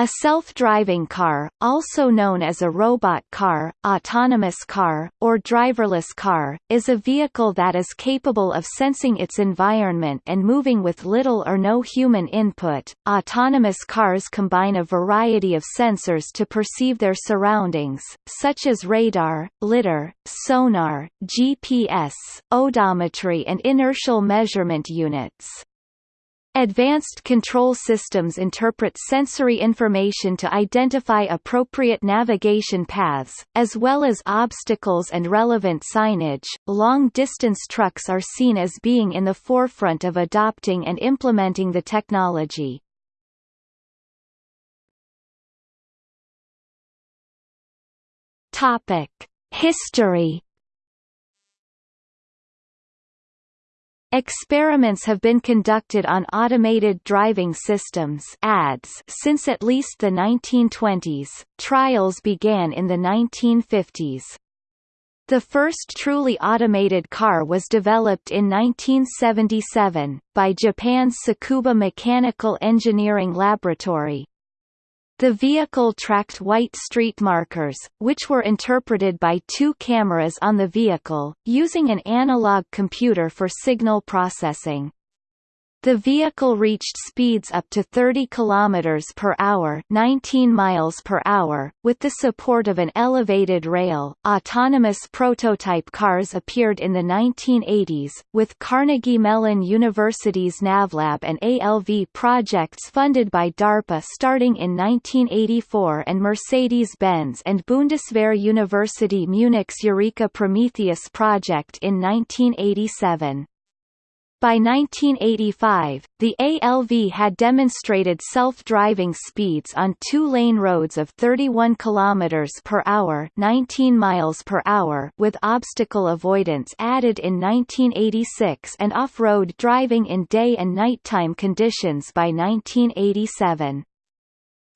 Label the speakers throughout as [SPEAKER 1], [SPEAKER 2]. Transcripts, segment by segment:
[SPEAKER 1] A self-driving car, also known as a robot car, autonomous car, or driverless car, is a vehicle that is capable of sensing its environment and moving with little or no human input. Autonomous cars combine a variety of sensors to perceive their surroundings, such as radar, lidar, sonar, GPS, odometry and inertial measurement units. Advanced control systems interpret sensory information to identify appropriate navigation paths, as well as obstacles and relevant signage. Long distance trucks are seen as being in the forefront of adopting and implementing the technology. Topic: History Experiments have been conducted on automated driving systems ADS since at least the 1920s. Trials began in the 1950s. The first truly automated car was developed in 1977, by Japan's Tsukuba Mechanical Engineering Laboratory, the vehicle tracked white street markers, which were interpreted by two cameras on the vehicle, using an analog computer for signal processing. The vehicle reached speeds up to 30 km per hour, 19 miles per hour, with the support of an elevated rail. Autonomous prototype cars appeared in the 1980s, with Carnegie Mellon University's NavLab and ALV projects funded by DARPA starting in 1984 and Mercedes-Benz and Bundeswehr University Munich's Eureka Prometheus project in 1987. By 1985, the ALV had demonstrated self-driving speeds on two-lane roads of 31 km per hour, 19 miles per hour, with obstacle avoidance added in 1986 and off-road driving in day and nighttime conditions by 1987.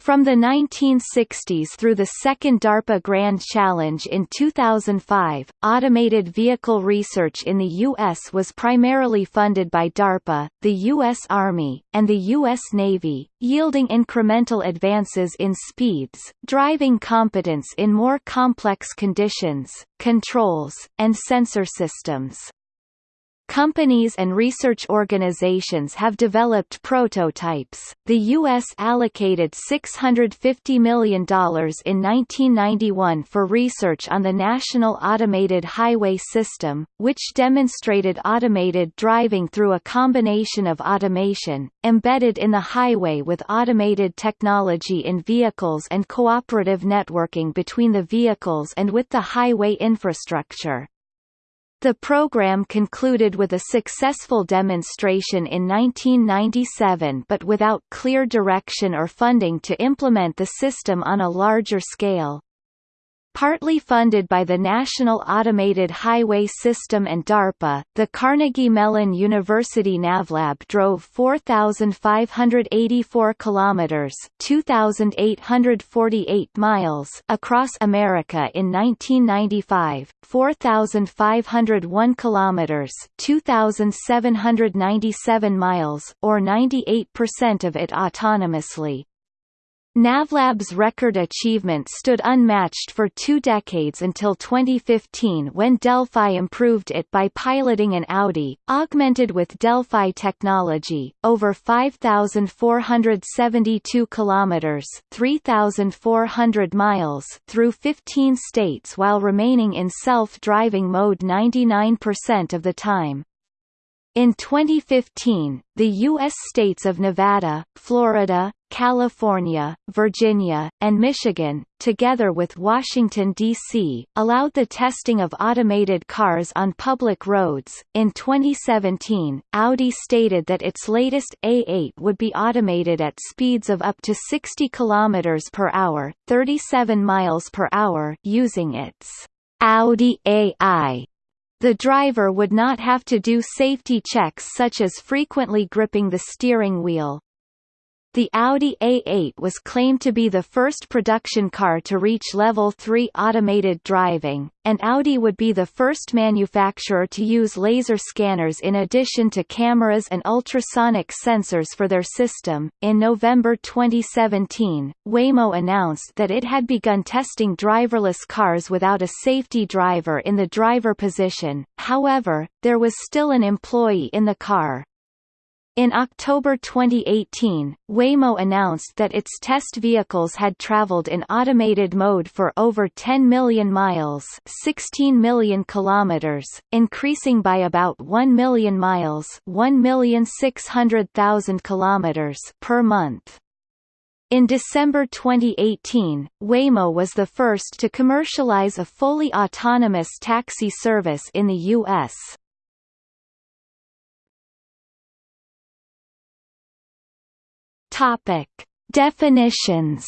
[SPEAKER 1] From the 1960s through the second DARPA Grand Challenge in 2005, automated vehicle research in the U.S. was primarily funded by DARPA, the U.S. Army, and the U.S. Navy, yielding incremental advances in speeds, driving competence in more complex conditions, controls, and sensor systems. Companies and research organizations have developed prototypes. The U.S. allocated $650 million in 1991 for research on the National Automated Highway System, which demonstrated automated driving through a combination of automation, embedded in the highway with automated technology in vehicles and cooperative networking between the vehicles and with the highway infrastructure. The program concluded with a successful demonstration in 1997 but without clear direction or funding to implement the system on a larger scale. Partly funded by the National Automated Highway System and DARPA, the Carnegie Mellon University NavLab drove 4,584 kilometers (2,848 miles) across America in 1995, 4,501 kilometers (2,797 miles), or 98% of it autonomously. NavLab's record achievement stood unmatched for two decades until 2015 when Delphi improved it by piloting an Audi, augmented with Delphi technology, over 5,472 kilometers (3,400 miles) through 15 states while remaining in self-driving mode 99% of the time. In 2015, the U.S. states of Nevada, Florida, California, Virginia, and Michigan, together with Washington, D.C., allowed the testing of automated cars on public roads. In 2017, Audi stated that its latest A8 would be automated at speeds of up to 60 km per hour, 37 miles per hour, using its Audi AI the driver would not have to do safety checks such as frequently gripping the steering wheel. The Audi A8 was claimed to be the first production car to reach Level 3 automated driving, and Audi would be the first manufacturer to use laser scanners in addition to cameras and ultrasonic sensors for their system. In November 2017, Waymo announced that it had begun testing driverless cars without a safety driver in the driver position, however, there was still an employee in the car. In October 2018, Waymo announced that its test vehicles had traveled in automated mode for over 10 million miles 16 million kilometers, increasing by about 1 million miles 1,600,000 kilometers per month. In December 2018, Waymo was the first to commercialize a fully autonomous taxi service in the U.S. Topic: Definitions.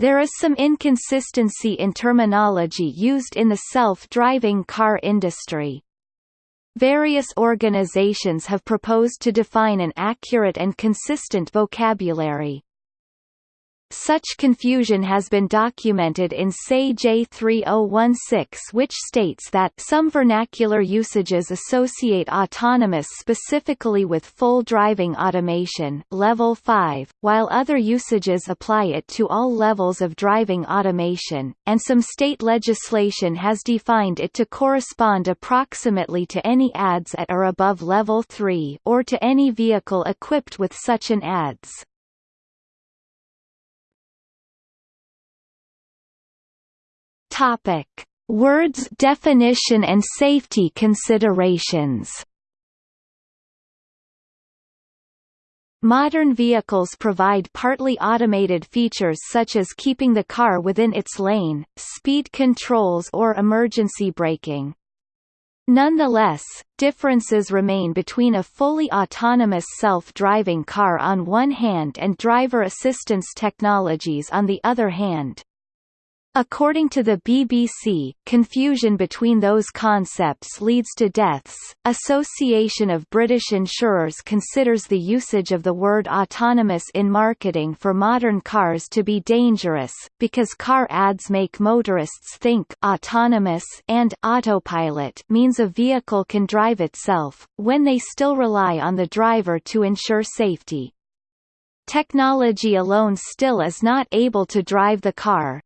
[SPEAKER 1] There is some inconsistency in terminology used in the self-driving car industry. Various organizations have proposed to define an accurate and consistent vocabulary. Such confusion has been documented in SAE J3016 which states that some vernacular usages associate autonomous specifically with full driving automation level 5, while other usages apply it to all levels of driving automation, and some state legislation has defined it to correspond approximately to any ADS at or above level 3 or to any vehicle equipped with such an ADS. Topic: Words definition and safety considerations. Modern vehicles provide partly automated features such as keeping the car within its lane, speed controls or emergency braking. Nonetheless, differences remain between a fully autonomous self-driving car on one hand and driver assistance technologies on the other hand. According to the BBC, confusion between those concepts leads to deaths. Association of British Insurers considers the usage of the word autonomous in marketing for modern cars to be dangerous, because car ads make motorists think autonomous and autopilot means a vehicle can drive itself, when they still rely on the driver to ensure safety. Technology alone still is not able to drive the car,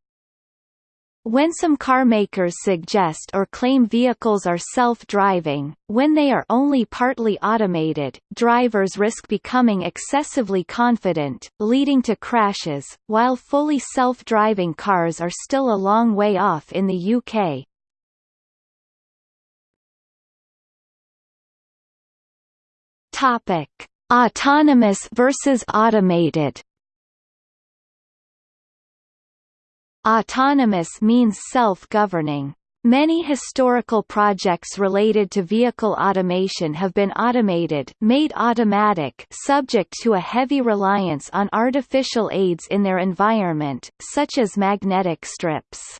[SPEAKER 1] when some car makers suggest or claim vehicles are self-driving, when they are only partly automated, drivers risk becoming excessively confident, leading to crashes, while fully self-driving cars are still a long way off in the UK. Topic: Autonomous versus automated Autonomous means self-governing. Many historical projects related to vehicle automation have been automated made automatic subject to a heavy reliance on artificial aids in their environment, such as magnetic strips.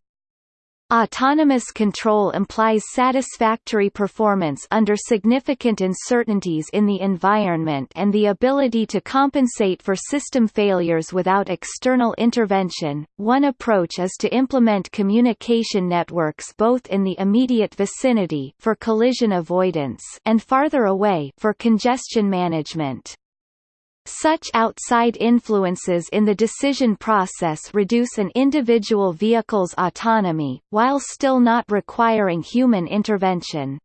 [SPEAKER 1] Autonomous control implies satisfactory performance under significant uncertainties in the environment and the ability to compensate for system failures without external intervention. One approach is to implement communication networks both in the immediate vicinity for collision avoidance and farther away for congestion management. Such outside influences in the decision process reduce an individual vehicle's autonomy, while still not requiring human intervention.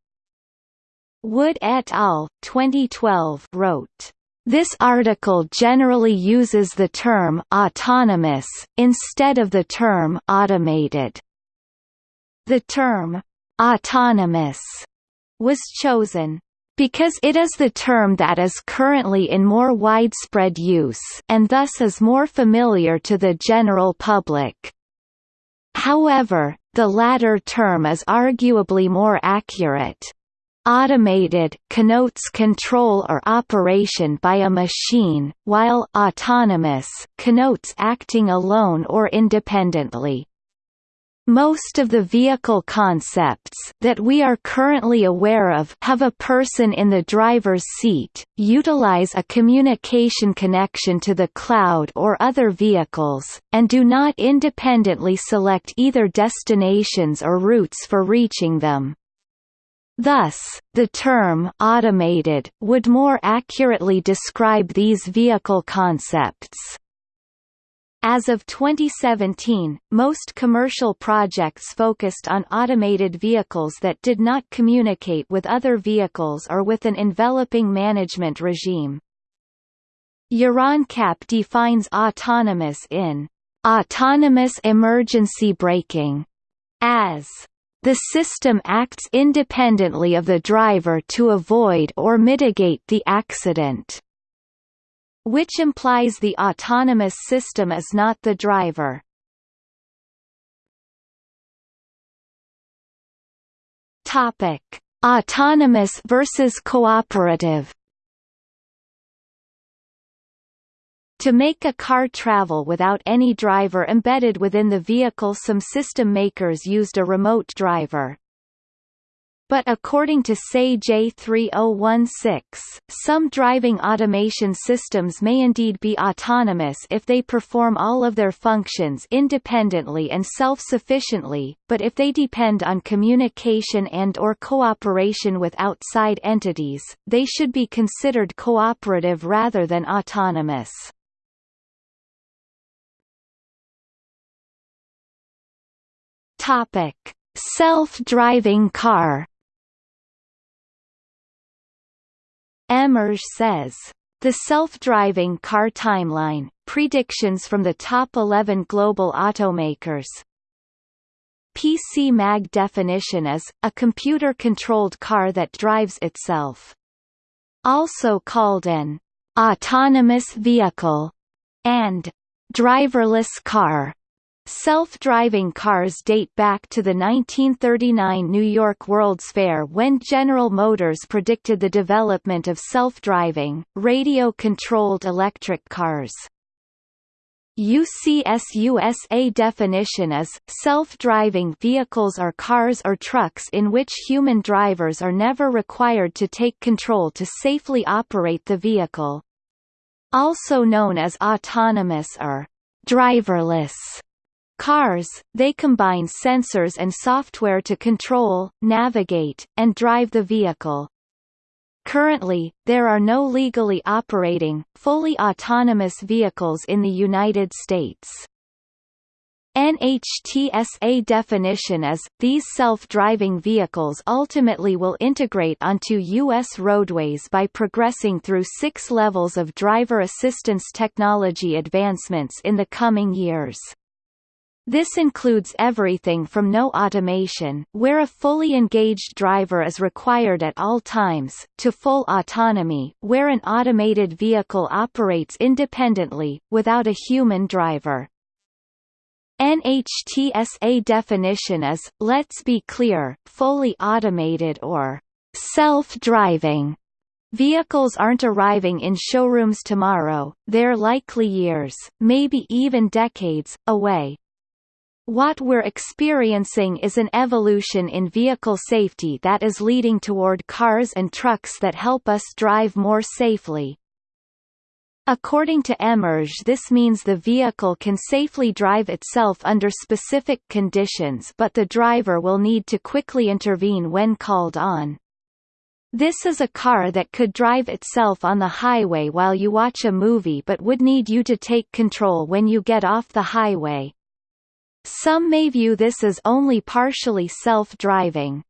[SPEAKER 1] Wood et al. 2012 wrote, "...this article generally uses the term autonomous, instead of the term automated." The term autonomous was chosen because it is the term that is currently in more widespread use and thus is more familiar to the general public. However, the latter term is arguably more accurate. Automated connotes control or operation by a machine, while autonomous connotes acting alone or independently. Most of the vehicle concepts that we are currently aware of have a person in the driver's seat, utilize a communication connection to the cloud or other vehicles, and do not independently select either destinations or routes for reaching them. Thus, the term automated would more accurately describe these vehicle concepts. As of 2017, most commercial projects focused on automated vehicles that did not communicate with other vehicles or with an enveloping management regime. Euro NCAP defines autonomous in autonomous emergency braking as the system acts independently of the driver to avoid or mitigate the accident which implies the autonomous system is not the driver. Topic: Autonomous versus cooperative. To make a car travel without any driver embedded within the vehicle some system makers used a remote driver. But according to SAE J3016, some driving automation systems may indeed be autonomous if they perform all of their functions independently and self-sufficiently, but if they depend on communication and or cooperation with outside entities, they should be considered cooperative rather than autonomous. Topic: Self-driving car Emerj says, the self-driving car timeline, predictions from the top 11 global automakers. PC Mag definition is, a computer-controlled car that drives itself. Also called an autonomous vehicle and driverless car. Self-driving cars date back to the 1939 New York World's Fair when General Motors predicted the development of self-driving, radio-controlled electric cars. UCS USA definition is, self-driving vehicles are cars or trucks in which human drivers are never required to take control to safely operate the vehicle. Also known as autonomous or driverless Cars, they combine sensors and software to control, navigate, and drive the vehicle. Currently, there are no legally operating, fully autonomous vehicles in the United States. NHTSA definition is, these self-driving vehicles ultimately will integrate onto U.S. roadways by progressing through six levels of driver assistance technology advancements in the coming years. This includes everything from no automation where a fully engaged driver is required at all times, to full autonomy where an automated vehicle operates independently, without a human driver. NHTSA definition is, let's be clear, fully automated or self-driving. Vehicles aren't arriving in showrooms tomorrow, they're likely years, maybe even decades, away. What we're experiencing is an evolution in vehicle safety that is leading toward cars and trucks that help us drive more safely. According to Emerj this means the vehicle can safely drive itself under specific conditions but the driver will need to quickly intervene when called on. This is a car that could drive itself on the highway while you watch a movie but would need you to take control when you get off the highway. Some may view this as only partially self-driving.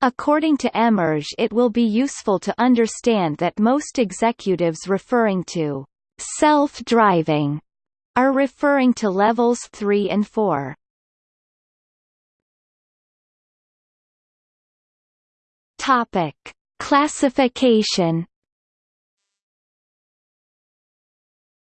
[SPEAKER 1] According to Emerj it will be useful to understand that most executives referring to self-driving are referring to levels 3 and 4. Topic: Classification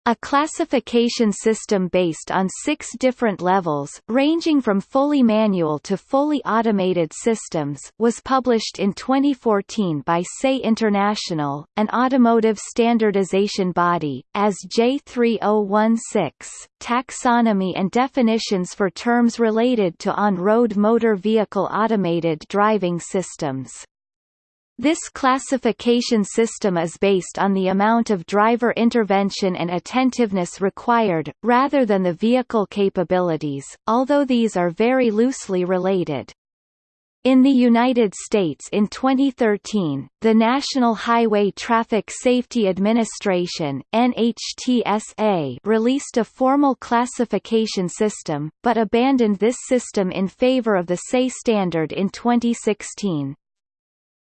[SPEAKER 1] A classification system based on six different levels, ranging from fully manual to fully automated systems, was published in 2014 by SAE International, an automotive standardization body, as J3016, Taxonomy and definitions for terms related to on-road motor vehicle automated driving systems. This classification system is based on the amount of driver intervention and attentiveness required, rather than the vehicle capabilities, although these are very loosely related. In the United States in 2013, the National Highway Traffic Safety Administration NHTSA released a formal classification system, but abandoned this system in favor of the SAE standard in 2016.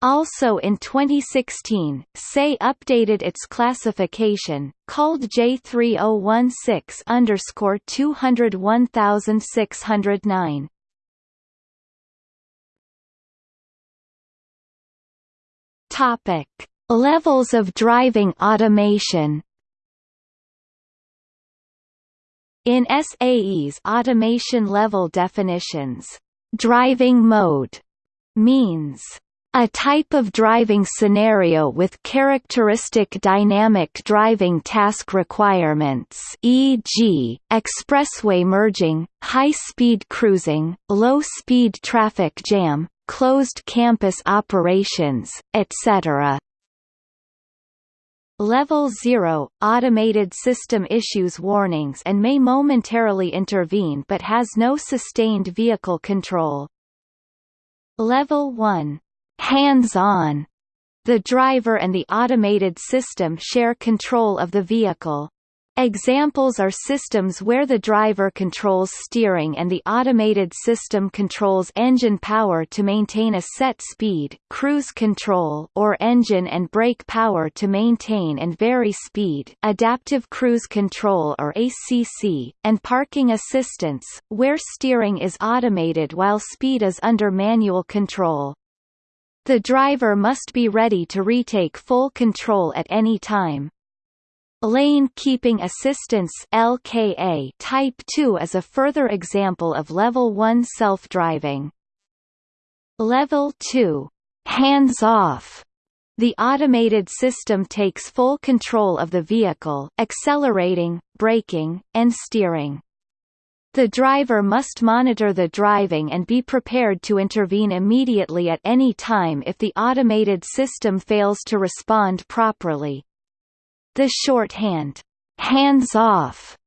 [SPEAKER 1] Also in 2016, SAE updated its classification, called J3016-201609. Topic: Levels of driving automation. In SAE's automation level definitions, driving mode means a type of driving scenario with characteristic dynamic driving task requirements e.g., expressway merging, high-speed cruising, low-speed traffic jam, closed campus operations, etc. Level 0 – Automated system issues warnings and may momentarily intervene but has no sustained vehicle control. Level 1 hands-on. The driver and the automated system share control of the vehicle. Examples are systems where the driver controls steering and the automated system controls engine power to maintain a set speed cruise control or engine and brake power to maintain and vary speed adaptive cruise control or ACC, and parking assistance, where steering is automated while speed is under manual control. The driver must be ready to retake full control at any time. Lane Keeping Assistance LKA Type 2 is a further example of Level 1 self-driving. Level 2 hands-off the automated system takes full control of the vehicle accelerating, braking, and steering. The driver must monitor the driving and be prepared to intervene immediately at any time if the automated system fails to respond properly. The shorthand, hands off,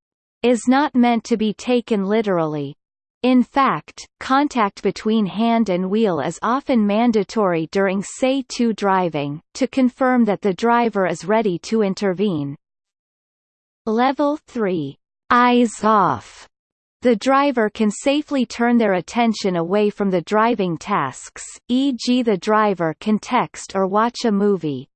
[SPEAKER 1] is not meant to be taken literally. In fact, contact between hand and wheel is often mandatory during say 2 driving, to confirm that the driver is ready to intervene. Level 3, eyes off, the driver can safely turn their attention away from the driving tasks, e.g. the driver can text or watch a movie.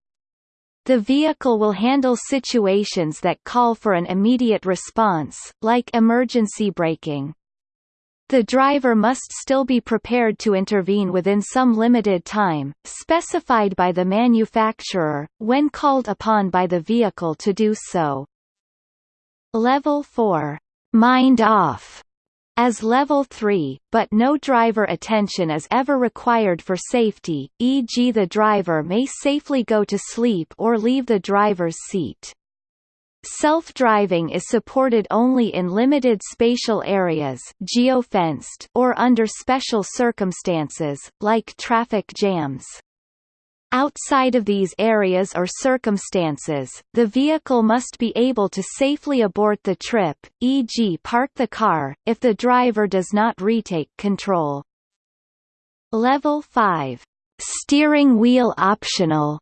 [SPEAKER 1] The vehicle will handle situations that call for an immediate response, like emergency braking. The driver must still be prepared to intervene within some limited time, specified by the manufacturer, when called upon by the vehicle to do so. Level 4 mind off as level 3, but no driver attention is ever required for safety, e.g. the driver may safely go to sleep or leave the driver's seat. Self-driving is supported only in limited spatial areas geofenced or under special circumstances, like traffic jams. Outside of these areas or circumstances, the vehicle must be able to safely abort the trip, e.g. park the car, if the driver does not retake control. Level 5. Steering wheel optional.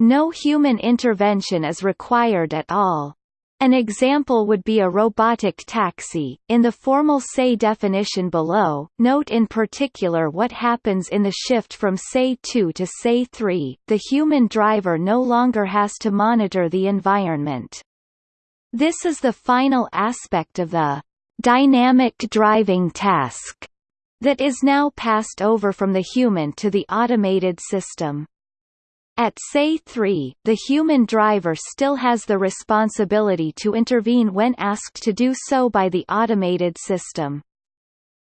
[SPEAKER 1] No human intervention is required at all. An example would be a robotic taxi. In the formal say definition below, note in particular what happens in the shift from say 2 to say 3. The human driver no longer has to monitor the environment. This is the final aspect of the dynamic driving task that is now passed over from the human to the automated system. At SAE 3, the human driver still has the responsibility to intervene when asked to do so by the automated system.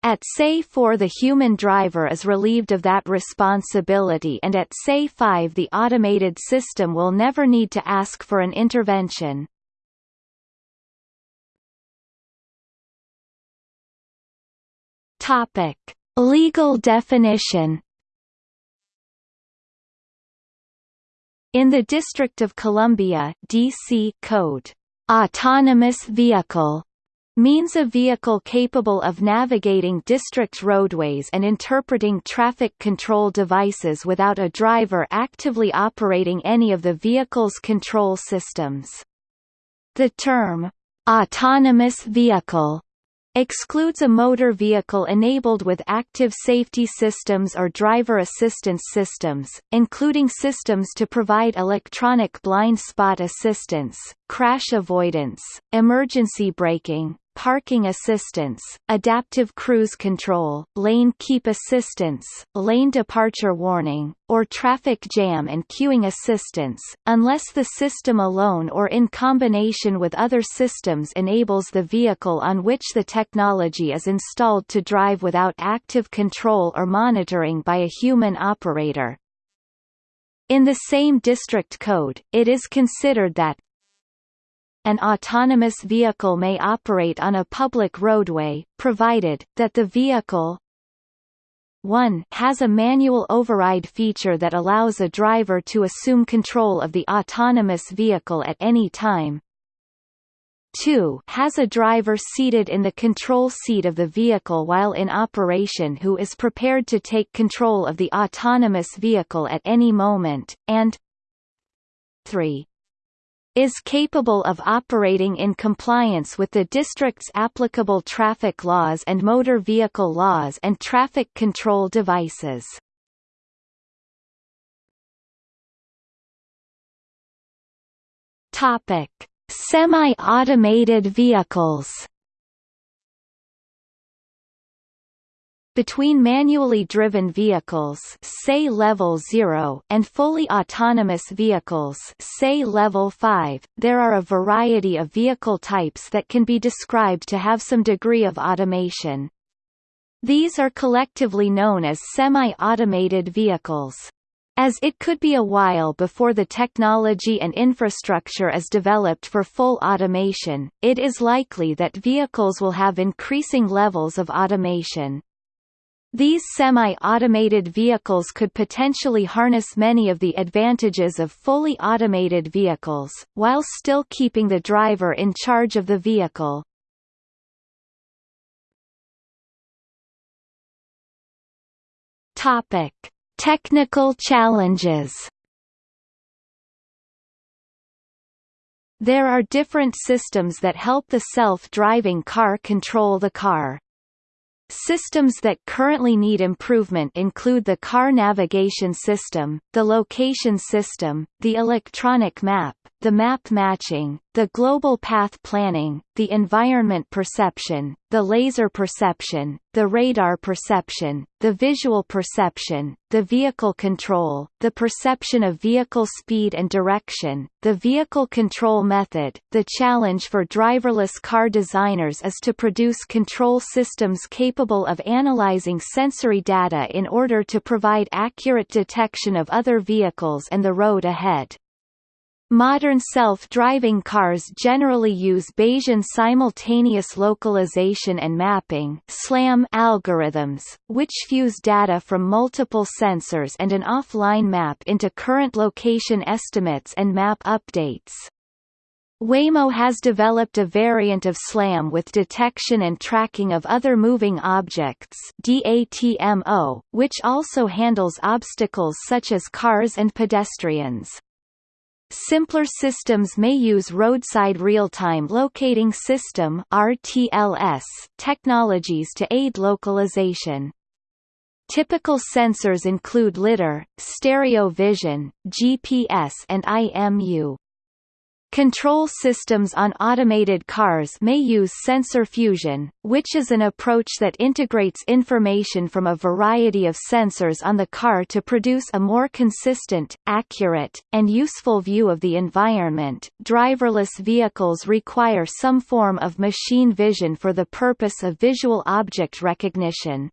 [SPEAKER 1] At SAE 4 the human driver is relieved of that responsibility and at SAE 5 the automated system will never need to ask for an intervention. Topic: Legal definition In the District of Columbia DC code, autonomous vehicle means a vehicle capable of navigating district roadways and interpreting traffic control devices without a driver actively operating any of the vehicle's control systems. The term, autonomous vehicle excludes a motor vehicle enabled with active safety systems or driver assistance systems, including systems to provide electronic blind spot assistance, crash avoidance, emergency braking, parking assistance, adaptive cruise control, lane keep assistance, lane departure warning, or traffic jam and queuing assistance, unless the system alone or in combination with other systems enables the vehicle on which the technology is installed to drive without active control or monitoring by a human operator. In the same district code, it is considered that an autonomous vehicle may operate on a public roadway, provided, that the vehicle 1 has a manual override feature that allows a driver to assume control of the autonomous vehicle at any time 2 has a driver seated in the control seat of the vehicle while in operation who is prepared to take control of the autonomous vehicle at any moment, and 3 is capable of operating in compliance with the district's applicable traffic laws and motor vehicle laws and traffic control devices. Topic: Semi-automated vehicles Between manually driven vehicles say level 0 and fully autonomous vehicles say level 5, there are a variety of vehicle types that can be described to have some degree of automation. These are collectively known as semi-automated vehicles. As it could be a while before the technology and infrastructure is developed for full automation, it is likely that vehicles will have increasing levels of automation. These semi-automated vehicles could potentially harness many of the advantages of fully automated vehicles, while still keeping the driver in charge of the vehicle. Topic: Technical challenges. There are different systems that help the self-driving car control the car. Systems that currently need improvement include the car navigation system, the location system, the electronic map, the map matching, the global path planning, the environment perception, the laser perception, the radar perception, the visual perception, the vehicle control, the perception of vehicle speed and direction, the vehicle control method. The challenge for driverless car designers is to produce control systems capable of analyzing sensory data in order to provide accurate detection of other vehicles and the road ahead. Modern self-driving cars generally use Bayesian simultaneous localization and mapping (SLAM) algorithms, which fuse data from multiple sensors and an offline map into current location estimates and map updates. Waymo has developed a variant of SLAM with detection and tracking of other moving objects DATMO, which also handles obstacles such as cars and pedestrians. Simpler systems may use roadside real-time locating system (RTLS) technologies to aid localization. Typical sensors include lidar, stereo vision, GPS and IMU. Control systems on automated cars may use sensor fusion, which is an approach that integrates information from a variety of sensors on the car to produce a more consistent, accurate, and useful view of the environment. Driverless vehicles require some form of machine vision for the purpose of visual object recognition.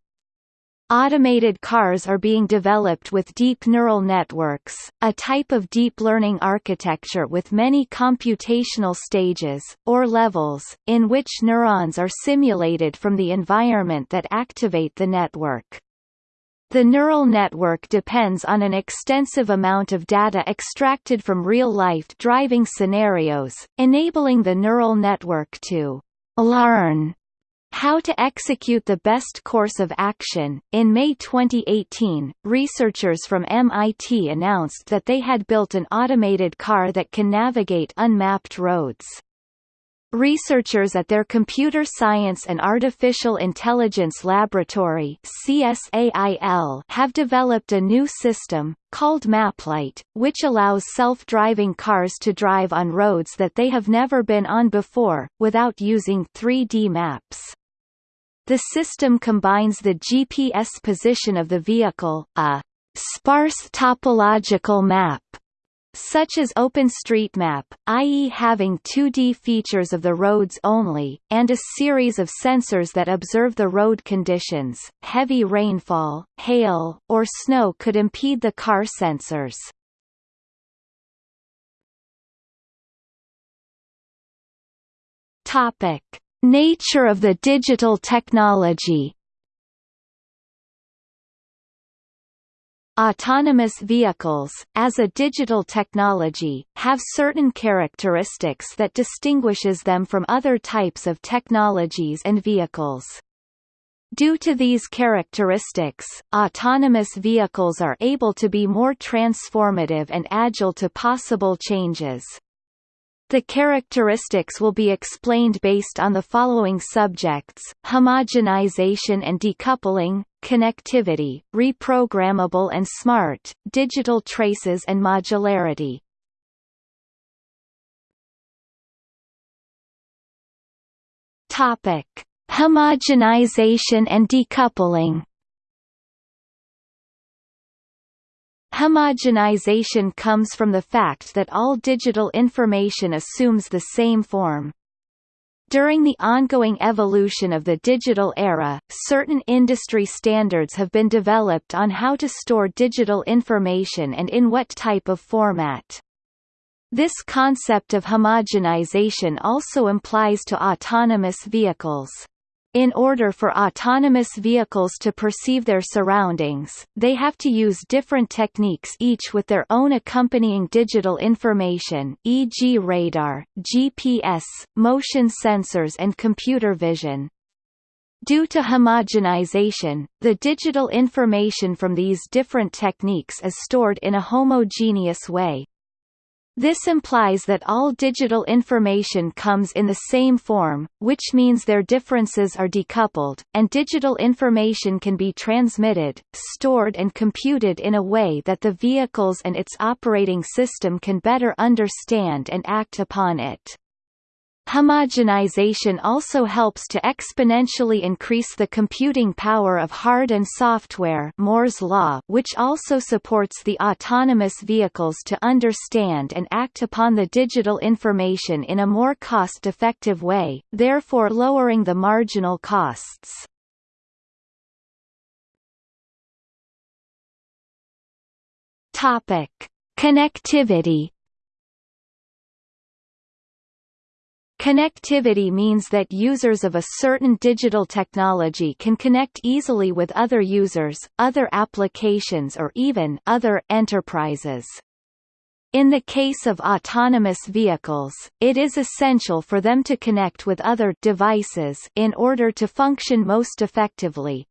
[SPEAKER 1] Automated cars are being developed with deep neural networks, a type of deep learning architecture with many computational stages, or levels, in which neurons are simulated from the environment that activate the network. The neural network depends on an extensive amount of data extracted from real-life driving scenarios, enabling the neural network to learn how to execute the best course of action. In May 2018, researchers from MIT announced that they had built an automated car that can navigate unmapped roads. Researchers at their Computer Science and Artificial Intelligence Laboratory CSAIL have developed a new system, called MapLite, which allows self-driving cars to drive on roads that they have never been on before, without using 3D maps. The system combines the GPS position of the vehicle, a sparse topological map, such as OpenStreetMap, i.e. having 2D features of the roads only, and a series of sensors that observe the road conditions. Heavy rainfall, hail, or snow could impede the car sensors. Topic: Nature of the digital technology Autonomous vehicles, as a digital technology, have certain characteristics that distinguishes them from other types of technologies and vehicles. Due to these characteristics, autonomous vehicles are able to be more transformative and agile to possible changes. The characteristics will be explained based on the following subjects, homogenization and decoupling, connectivity, reprogrammable and smart, digital traces and modularity. Homogenization and decoupling. Homogenization comes from the fact that all digital information assumes the same form. During the ongoing evolution of the digital era, certain industry standards have been developed on how to store digital information and in what type of format. This concept of homogenization also implies to autonomous vehicles. In order for autonomous vehicles to perceive their surroundings, they have to use different techniques each with their own accompanying digital information e.g. radar, GPS, motion sensors and computer vision. Due to homogenization, the digital information from these different techniques is stored in a homogeneous way, this implies that all digital information comes in the same form, which means their differences are decoupled, and digital information can be transmitted, stored and computed in a way that the vehicles and its operating system can better understand and act upon it. Homogenization also helps to exponentially increase the computing power of hard and software Moore's law which also supports the autonomous vehicles to understand and act upon the digital information in a more cost-effective way, therefore lowering the marginal costs. Topic: Connectivity Connectivity means that users of a certain digital technology can connect easily with other users, other applications or even other enterprises. In the case of autonomous vehicles, it is essential for them to connect with other devices in order to function most effectively,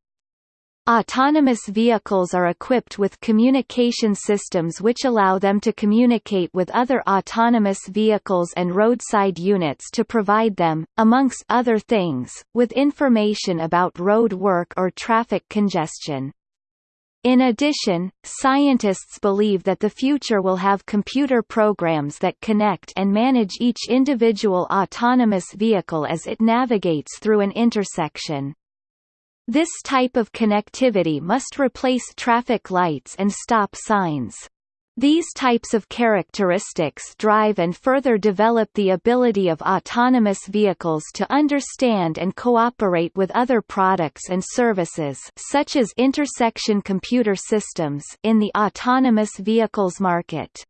[SPEAKER 1] Autonomous vehicles are equipped with communication systems which allow them to communicate with other autonomous vehicles and roadside units to provide them, amongst other things, with information about road work or traffic congestion. In addition, scientists believe that the future will have computer programs that connect and manage each individual autonomous vehicle as it navigates through an intersection. This type of connectivity must replace traffic lights and stop signs. These types of characteristics drive and further develop the ability of autonomous vehicles to understand and cooperate with other products and services such as intersection computer systems in the autonomous vehicles market.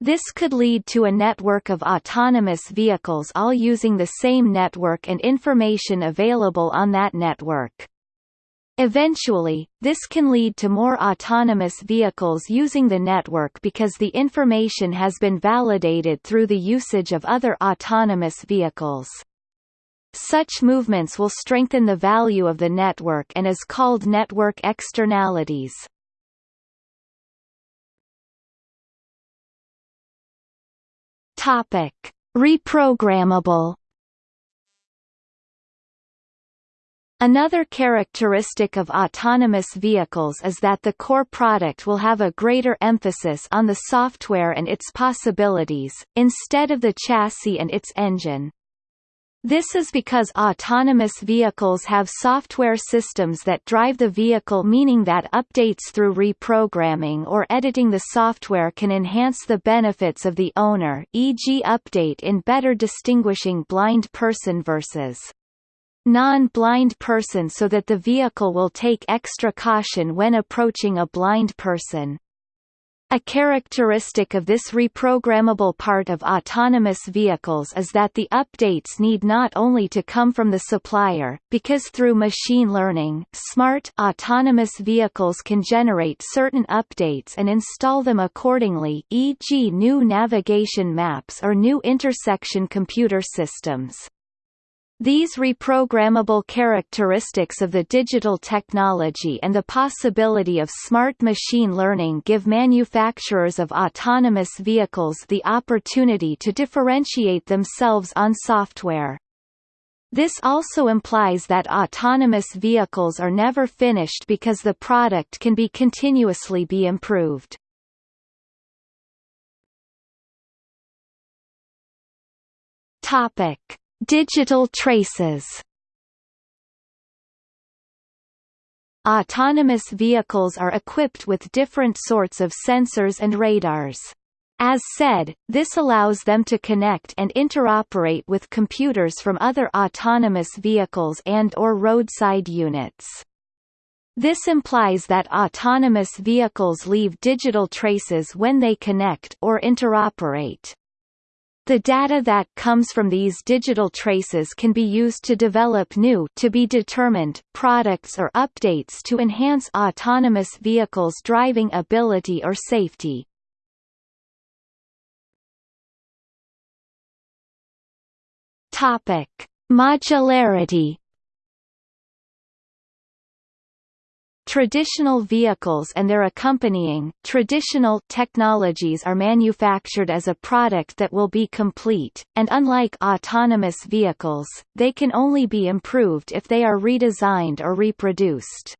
[SPEAKER 1] This could lead to a network of autonomous vehicles all using the same network and information available on that network. Eventually, this can lead to more autonomous vehicles using the network because the information has been validated through the usage of other autonomous vehicles. Such movements will strengthen the value of the network and is called network externalities. Topic: Reprogrammable Another characteristic of autonomous vehicles is that the core product will have a greater emphasis on the software and its possibilities, instead of the chassis and its engine. This is because autonomous vehicles have software systems that drive the vehicle meaning that updates through reprogramming or editing the software can enhance the benefits of the owner e.g. update in better distinguishing blind person versus non-blind person so that the vehicle will take extra caution when approaching a blind person. A characteristic of this reprogrammable part of autonomous vehicles is that the updates need not only to come from the supplier, because through machine learning, smart autonomous vehicles can generate certain updates and install them accordingly e.g. new navigation maps or new intersection computer systems. These reprogrammable characteristics of the digital technology and the possibility of smart machine learning give manufacturers of autonomous vehicles the opportunity to differentiate themselves on software. This also implies that autonomous vehicles are never finished because the product can be continuously be improved. Topic Digital traces Autonomous vehicles are equipped with different sorts of sensors and radars. As said, this allows them to connect and interoperate with computers from other autonomous vehicles and or roadside units. This implies that autonomous vehicles leave digital traces when they connect or interoperate. The data that comes from these digital traces can be used to develop new to be determined products or updates to enhance autonomous vehicles' driving ability or safety. Topic: Modularity Traditional vehicles and their accompanying, traditional technologies are manufactured as a product that will be complete, and unlike autonomous vehicles, they can only be improved if they are redesigned or reproduced.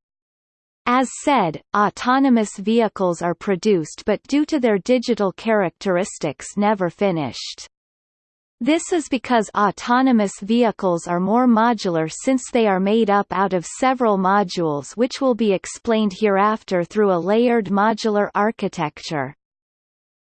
[SPEAKER 1] As said, autonomous vehicles are produced but due to their digital characteristics never finished. This is because autonomous vehicles are more modular since they are made up out of several modules which will be explained hereafter through a layered modular architecture.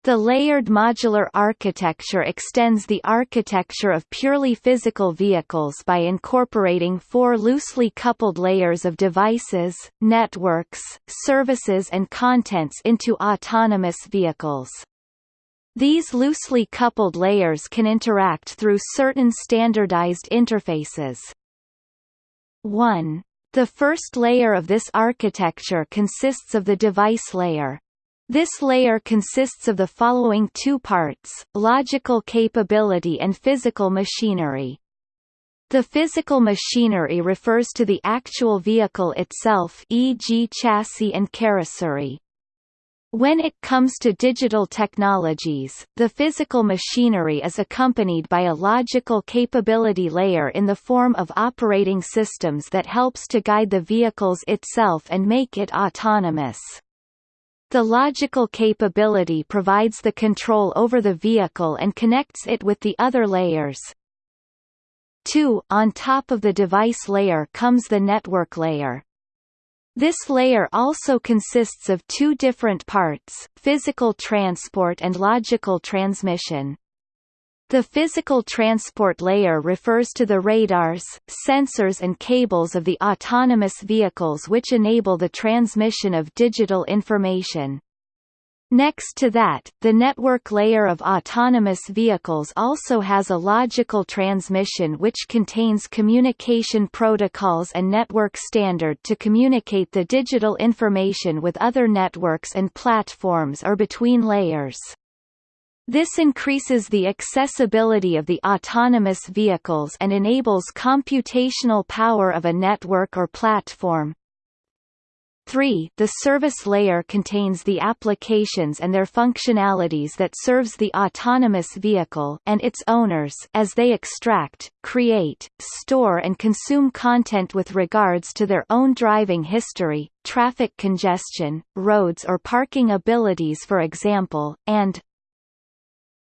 [SPEAKER 1] The layered modular architecture extends the architecture of purely physical vehicles by incorporating four loosely coupled layers of devices, networks, services and contents into autonomous vehicles. These loosely coupled layers can interact through certain standardized interfaces. 1. The first layer of this architecture consists of the device layer. This layer consists of the following two parts, logical capability and physical machinery. The physical machinery refers to the actual vehicle itself e.g. chassis and carrossery. When it comes to digital technologies, the physical machinery is accompanied by a logical capability layer in the form of operating systems that helps to guide the vehicles itself and make it autonomous. The logical capability provides the control over the vehicle and connects it with the other layers. 2. On top of the device layer comes the network layer. This layer also consists of two different parts, physical transport and logical transmission. The physical transport layer refers to the radars, sensors and cables of the autonomous vehicles which enable the transmission of digital information. Next to that, the network layer of autonomous vehicles also has a logical transmission which contains communication protocols and network standard to communicate the digital information with other networks and platforms or between layers. This increases the accessibility of the autonomous vehicles and enables computational power of a network or platform, 3. The service layer contains the applications and their functionalities that serves the autonomous vehicle and its owners as they extract, create, store and consume content with regards to their own driving history, traffic congestion, roads or parking abilities for example, and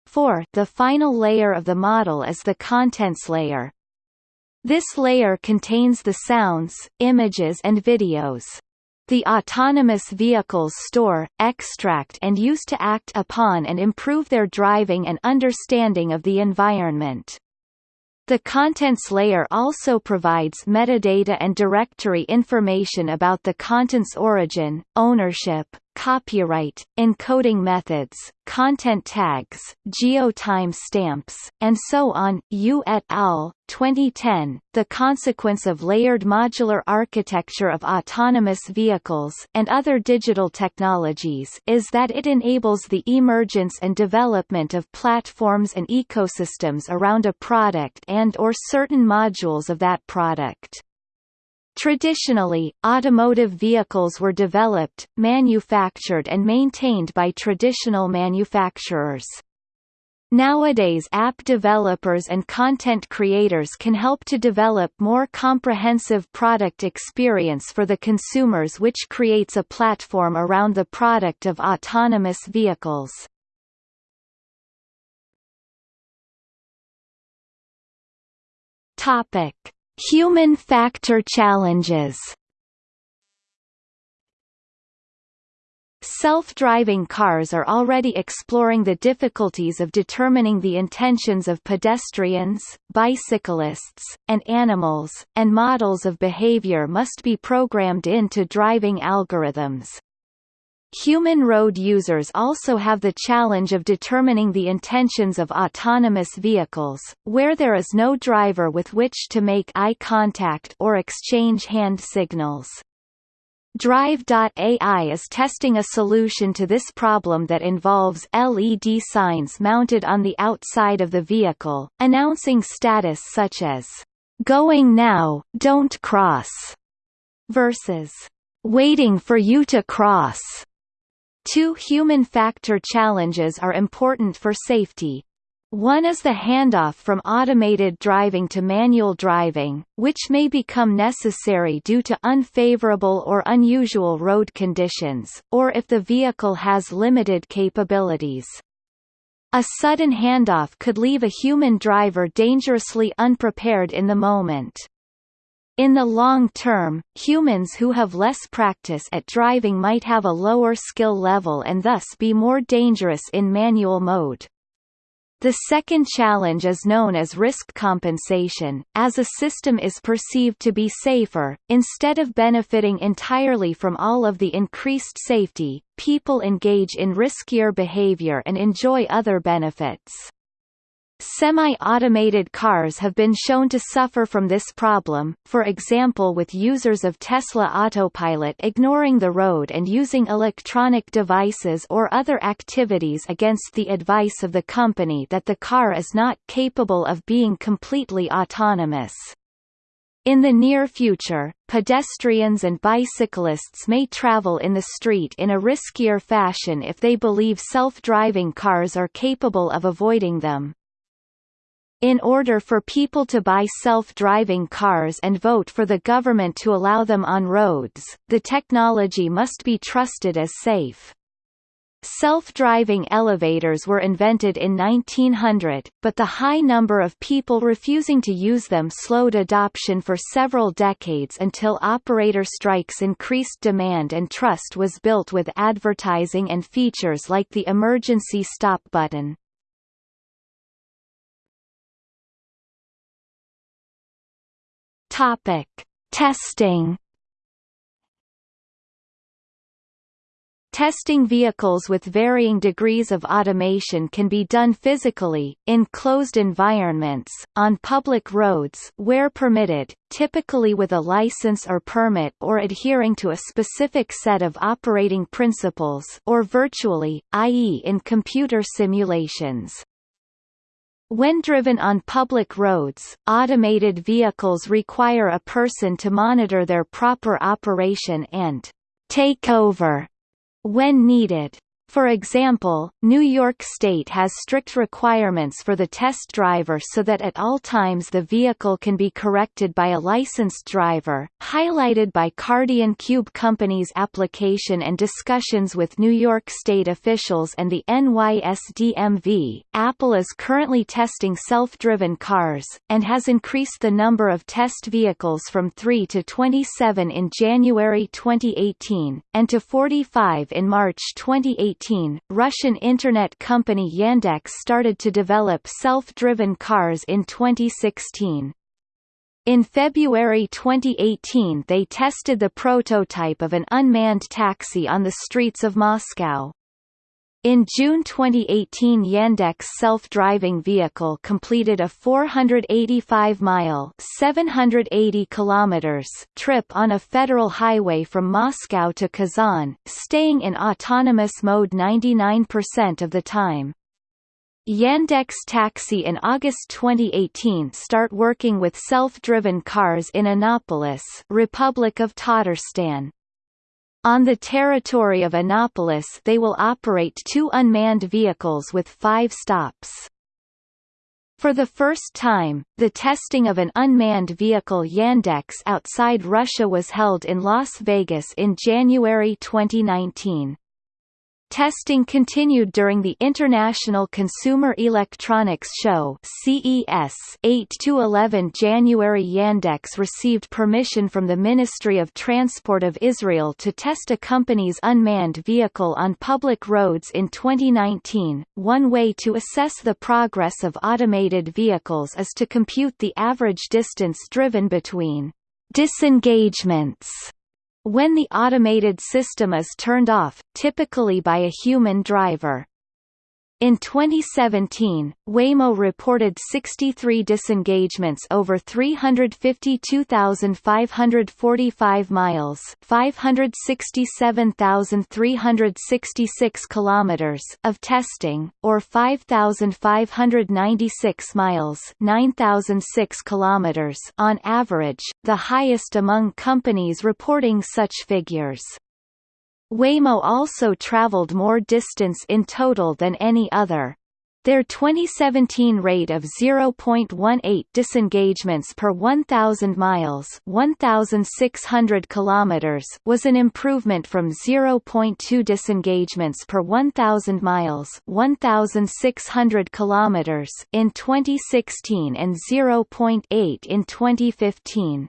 [SPEAKER 1] 4. The final layer of the model is the contents layer. This layer contains the sounds, images and videos. The autonomous vehicles store, extract and use to act upon and improve their driving and understanding of the environment. The contents layer also provides metadata and directory information about the content's origin, ownership, copyright, encoding methods, content tags, geotime stamps, and so on. Yoo et al. 2010. The consequence of layered modular architecture of autonomous vehicles and other digital technologies is that it enables the emergence and development of platforms and ecosystems around a product and or certain modules of that product. Traditionally, automotive vehicles were developed, manufactured and maintained by traditional manufacturers. Nowadays app developers and content creators can help to develop more comprehensive product experience for the consumers which creates a platform around the product of autonomous vehicles. Topic: Human factor challenges Self-driving cars are already exploring the difficulties of determining the intentions of pedestrians, bicyclists, and animals, and models of behavior must be programmed into driving algorithms. Human road users also have the challenge of determining the intentions of autonomous vehicles, where there is no driver with which to make eye contact or exchange hand signals. Drive.ai is testing a solution to this problem that involves LED signs mounted on the outside of the vehicle, announcing status such as, "Going now, don't cross," versus, "Waiting for you to cross." Two human factor challenges are important for safety. One is the handoff from automated driving to manual driving, which may become necessary due to unfavorable or unusual road conditions, or if the vehicle has limited capabilities. A sudden handoff could leave a human driver dangerously unprepared in the moment. In the long term, humans who have less practice at driving might have a lower skill level and thus be more dangerous in manual mode. The second challenge is known as risk compensation, as a system is perceived to be safer, instead of benefiting entirely from all of the increased safety, people engage in riskier behavior and enjoy other benefits. Semi-automated cars have been shown to suffer from this problem, for example with users of Tesla Autopilot ignoring the road and using electronic devices or other activities against the advice of the company that the car is not capable of being completely autonomous. In the near future, pedestrians and bicyclists may travel in the street in a riskier fashion if they believe self-driving cars are capable of avoiding them. In order for people to buy self-driving cars and vote for the government to allow them on roads, the technology must be trusted as safe. Self-driving elevators were invented in 1900, but the high number of people refusing to use them slowed adoption for several decades until operator strikes increased demand and trust was built with advertising and features like the emergency stop button. Topic: Testing Testing vehicles with varying degrees of automation can be done physically, in closed environments, on public roads where permitted, typically with a license or permit or adhering to a specific set of operating principles or virtually, i.e. in computer simulations. When driven on public roads, automated vehicles require a person to monitor their proper operation and take over when needed. For example, New York State has strict requirements for the test driver so that at all times the vehicle can be corrected by a licensed driver, highlighted by Cardian Cube Company's application and discussions with New York State officials and the NYSDMV. Apple is currently testing self-driven cars, and has increased the number of test vehicles from 3 to 27 in January 2018, and to 45 in March 2018 2018, Russian internet company Yandex started to develop self-driven cars in 2016. In February 2018 they tested the prototype of an unmanned taxi on the streets of Moscow. In June 2018 Yandex self-driving vehicle completed a 485-mile (780 kilometers) trip on a federal highway from Moscow to Kazan, staying in autonomous mode 99% of the time. Yandex Taxi in August 2018 start working with self-driven cars in Innopolis, Republic of Tatarstan. On the territory of Innopolis they will operate two unmanned vehicles with five stops. For the first time, the testing of an unmanned vehicle Yandex outside Russia was held in Las Vegas in January 2019. Testing continued during the International Consumer Electronics Show CES 8 to 11 January Yandex received permission from the Ministry of Transport of Israel to test a company's unmanned vehicle on public roads in 2019. One way to assess the progress of automated vehicles is to compute the average distance driven between disengagements when the automated system is turned off, typically by a human driver. In 2017, Waymo reported 63 disengagements over 352,545 miles, 567,366 kilometers of testing, or 5,596 miles, 9,006 kilometers on average, the highest among companies reporting such figures. Waymo also traveled more distance in total than any other. Their 2017 rate of 0.18 disengagements per 1,000 miles 1,600 kilometers was an improvement from 0.2 disengagements per 1,000 miles 1,600 kilometers in 2016 and 0.8 in 2015.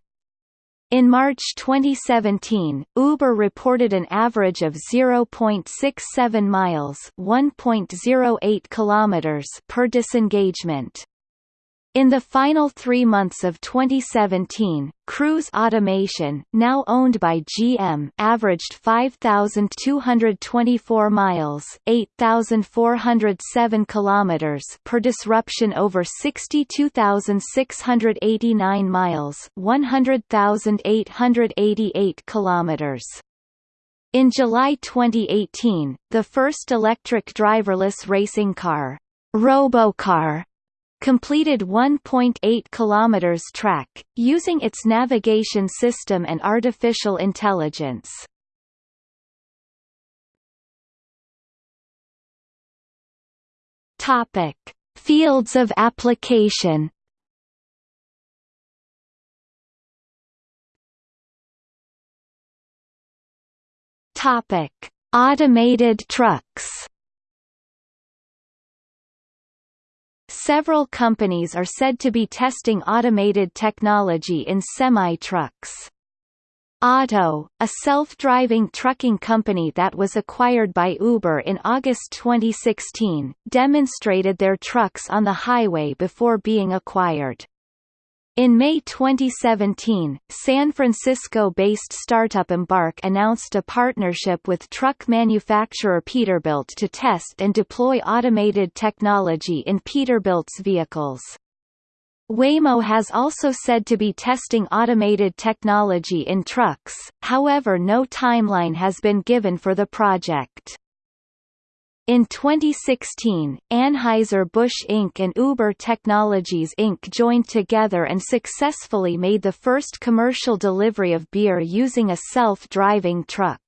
[SPEAKER 1] In March 2017, Uber reported an average of 0.67 miles (1.08 kilometers) per disengagement. In the final three months of 2017, Cruise Automation, now owned by GM, averaged 5,224 miles (8,407 kilometers) per disruption over 62,689 miles (100,888 kilometers). In July 2018, the first electric driverless racing car, Robocar, completed 1.8 kilometers track, using its navigation system and artificial intelligence. Topic: Fields of application. Topic: Automated trucks. Several companies are said to be testing automated technology in semi-trucks. Otto, a self-driving trucking company that was acquired by Uber in August 2016, demonstrated their trucks on the highway before being acquired. In May 2017, San Francisco-based startup Embark announced a partnership with truck manufacturer Peterbilt to test and deploy automated technology in Peterbilt's vehicles. Waymo has also said to be testing automated technology in trucks, however no timeline has been given for the project. In 2016, Anheuser-Busch Inc. and Uber Technologies Inc. joined together and successfully made the first commercial delivery of beer using a self-driving truck.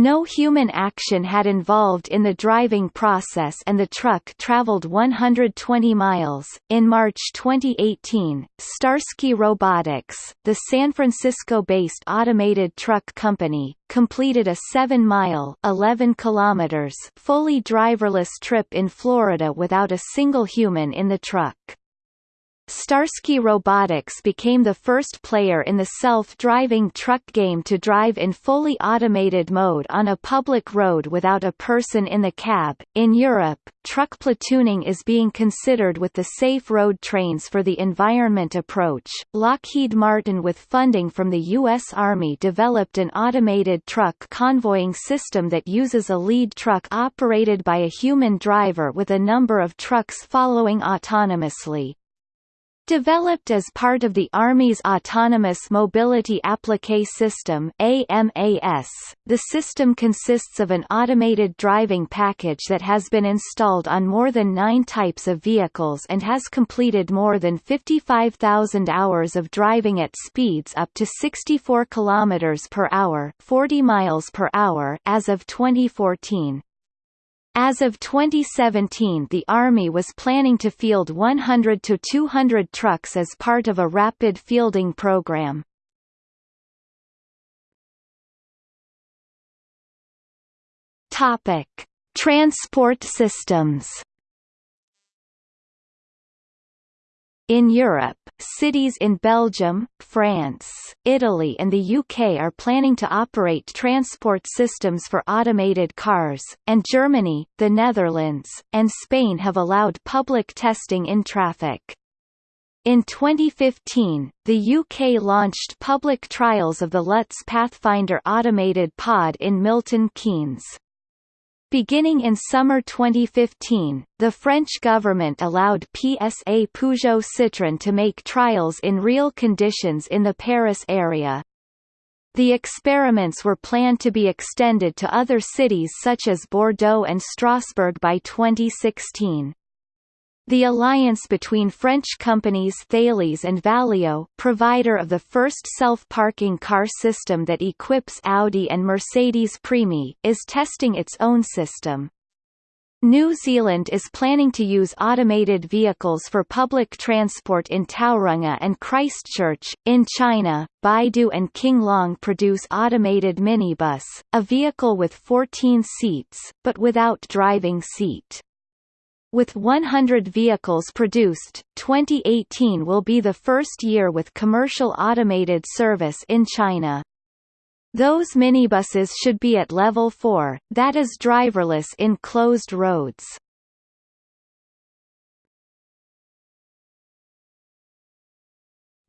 [SPEAKER 1] No human action had involved in the driving process and the truck traveled 120 miles. In March 2018, Starsky Robotics, the San Francisco-based automated truck company, completed a 7-mile (11 kilometers) fully driverless trip in Florida without a single human in the truck. Starsky Robotics became the first player in the self-driving truck game to drive in fully automated mode on a public road without a person in the cab. In Europe, truck platooning is being considered with the Safe Road Trains for the Environment approach. Lockheed Martin with funding from the US Army developed an automated truck convoying system that uses a lead truck operated by a human driver with a number of trucks following autonomously. Developed as part of the Army's Autonomous Mobility Applique System AMAS, the system consists of an automated driving package that has been installed on more than nine types of vehicles and has completed more than 55,000 hours of driving at speeds up to 64 km per hour 40 miles per hour as of 2014. As of 2017 the Army was planning to field 100 to 200 trucks as part of a rapid fielding program. Topic: Transport systems In Europe, cities in Belgium, France, Italy and the UK are planning to operate transport systems for automated cars, and Germany, the Netherlands, and Spain have allowed public testing in traffic. In 2015, the UK launched public trials of the Lutz Pathfinder automated pod in Milton Keynes. Beginning in summer 2015, the French government allowed PSA Peugeot Citroën to make trials in real conditions in the Paris area. The experiments were planned to be extended to other cities such as Bordeaux and Strasbourg by 2016. The alliance between French companies Thales and Valeo provider of the first self-parking car system that equips Audi and Mercedes Premi, is testing its own system. New Zealand is planning to use automated vehicles for public transport in Tauranga and Christchurch. In China, Baidu and King Long produce automated minibus, a vehicle with 14 seats, but without driving seat. With 100 vehicles produced, 2018 will be the first year with commercial automated service in China. Those minibuses should be at level 4, that is driverless in closed roads.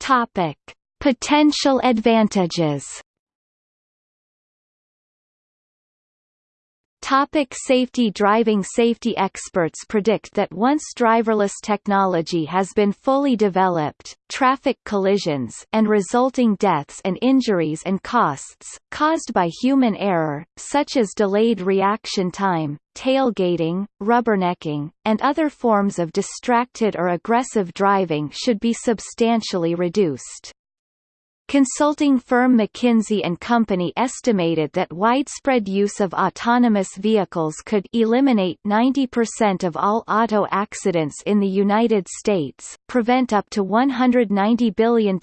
[SPEAKER 1] Topic: Potential advantages Topic safety Driving safety experts predict that once driverless technology has been fully developed, traffic collisions and resulting deaths and injuries and costs, caused by human error, such as delayed reaction time, tailgating, rubbernecking, and other forms of distracted or aggressive driving should be substantially reduced. Consulting firm McKinsey & Company estimated that widespread use of autonomous vehicles could eliminate 90% of all auto accidents in the United States, prevent up to $190 billion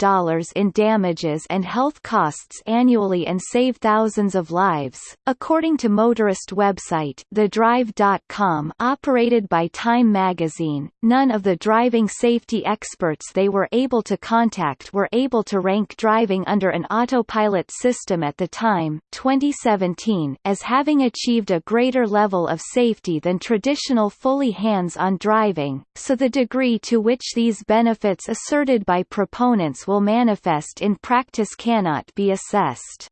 [SPEAKER 1] in damages and health costs annually and save thousands of lives, according to motorist website TheDrive.com operated by Time magazine. None of the driving safety experts they were able to contact were able to rank driving driving under an autopilot system at the time 2017 as having achieved a greater level of safety than traditional fully hands-on driving, so the degree to which these benefits asserted by proponents will manifest in practice cannot be assessed.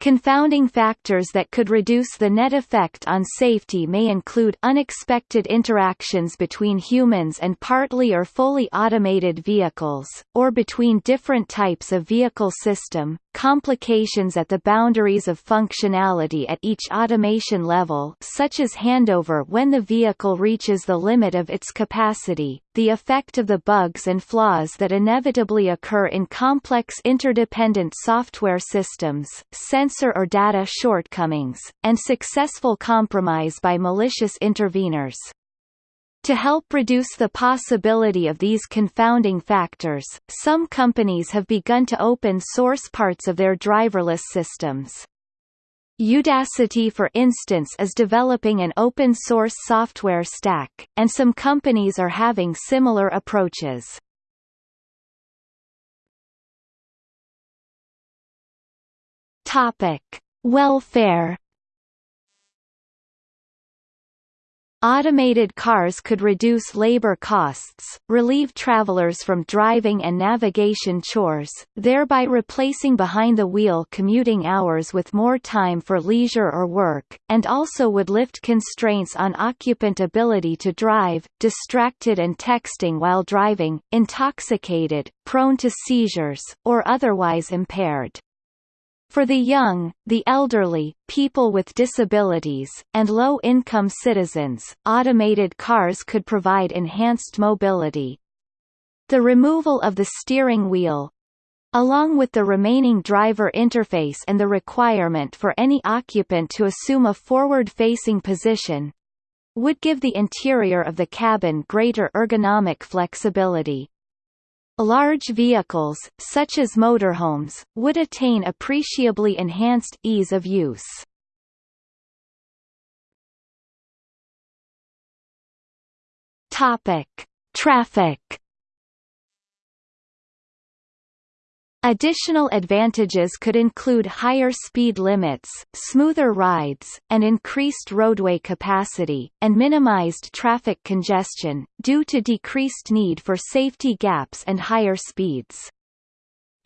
[SPEAKER 1] Confounding factors that could reduce the net effect on safety may include unexpected interactions between humans and partly or fully automated vehicles, or between different types of vehicle system, complications at the boundaries of functionality at each automation level such as handover when the vehicle reaches the limit of its capacity, the effect of the bugs and flaws that inevitably occur in complex interdependent software systems, sensor or data shortcomings, and successful compromise by malicious interveners. To help reduce the possibility of these confounding factors, some companies have begun to open source parts of their driverless systems. Udacity for instance is developing an open-source software stack, and some companies are having similar approaches. Welfare Automated cars could reduce labor costs, relieve travelers from driving and navigation chores, thereby replacing behind-the-wheel commuting hours with more time for leisure or work, and also would lift constraints on occupant ability to drive, distracted and texting while driving, intoxicated, prone to seizures, or otherwise impaired. For the young, the elderly, people with disabilities, and low-income citizens, automated cars could provide enhanced mobility. The removal of the steering wheel, along with the remaining driver interface and the requirement for any occupant to assume a forward-facing position, would give the interior of the cabin greater ergonomic flexibility. Large vehicles, such as motorhomes, would attain appreciably enhanced ease of use. Topic: Traffic Additional advantages could include higher speed limits, smoother rides, and increased roadway capacity, and minimized traffic congestion, due to decreased need for safety gaps and higher speeds.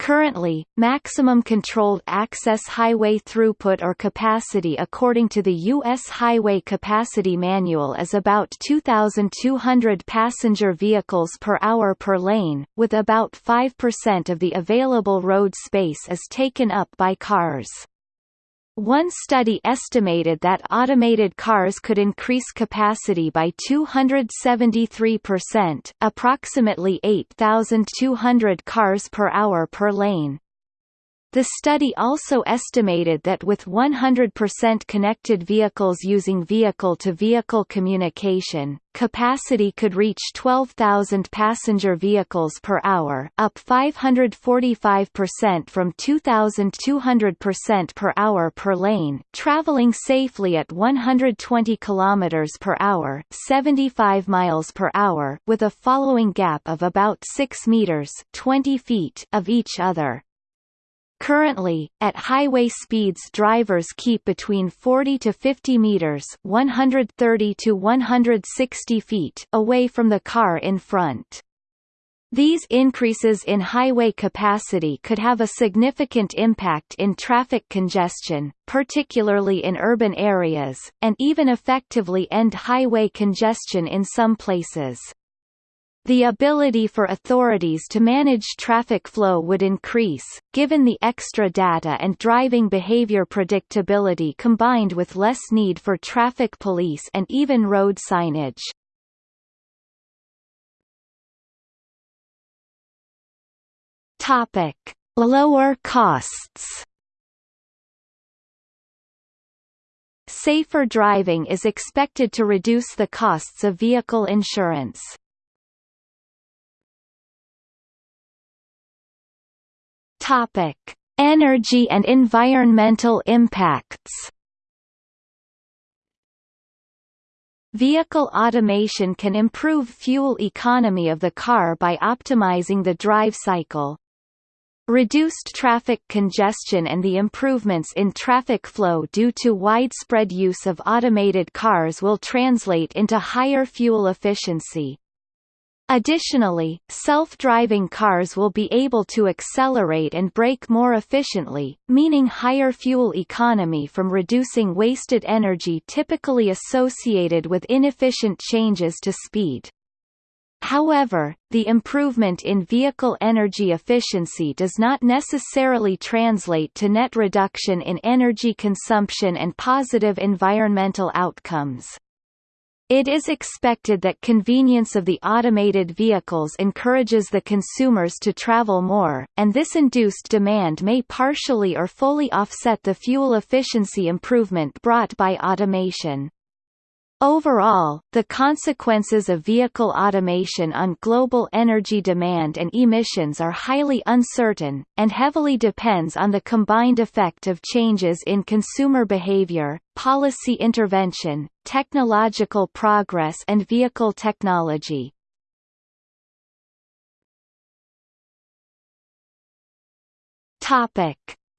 [SPEAKER 1] Currently, maximum controlled access highway throughput or capacity according to the U.S. Highway Capacity Manual is about 2,200 passenger vehicles per hour per lane, with about 5% of the available road space is taken up by cars. One study estimated that automated cars could increase capacity by 273%, approximately 8,200 cars per hour per lane. The study also estimated that with 100% connected vehicles using vehicle-to-vehicle -vehicle communication, capacity could reach 12,000 passenger vehicles per hour, up 545% from 2,200% per hour per lane, traveling safely at 120 km per hour, 75 miles per hour, with a following gap of about 6 meters, 20 feet of each other. Currently, at highway speeds drivers keep between 40 to 50 meters 130 to 160 feet away from the car in front. These increases in highway capacity could have a significant impact in traffic congestion, particularly in urban areas, and even effectively end highway congestion in some places. The ability for authorities to manage traffic flow would increase, given the extra data and driving behavior predictability combined with less need for traffic police and even road signage. Topic: Lower costs. Safer driving is expected to reduce the costs of vehicle insurance. Topic: Energy and environmental impacts. Vehicle automation can improve fuel economy of the car by optimizing the drive cycle, Reduced traffic congestion and the improvements in traffic flow due to widespread use of automated cars will translate into higher fuel efficiency. Additionally, self-driving cars will be able to accelerate and brake more efficiently, meaning higher fuel economy from reducing wasted energy typically associated with inefficient changes to speed. However, the improvement in vehicle energy efficiency does not necessarily translate to net reduction in energy consumption and positive environmental outcomes. It is expected that convenience of the automated vehicles encourages the consumers to travel more, and this induced demand may partially or fully offset the fuel efficiency improvement brought by automation. Overall, the consequences of vehicle automation on global energy demand and emissions are highly uncertain, and heavily depends on the combined effect of changes in consumer behavior, policy intervention, technological progress and vehicle technology.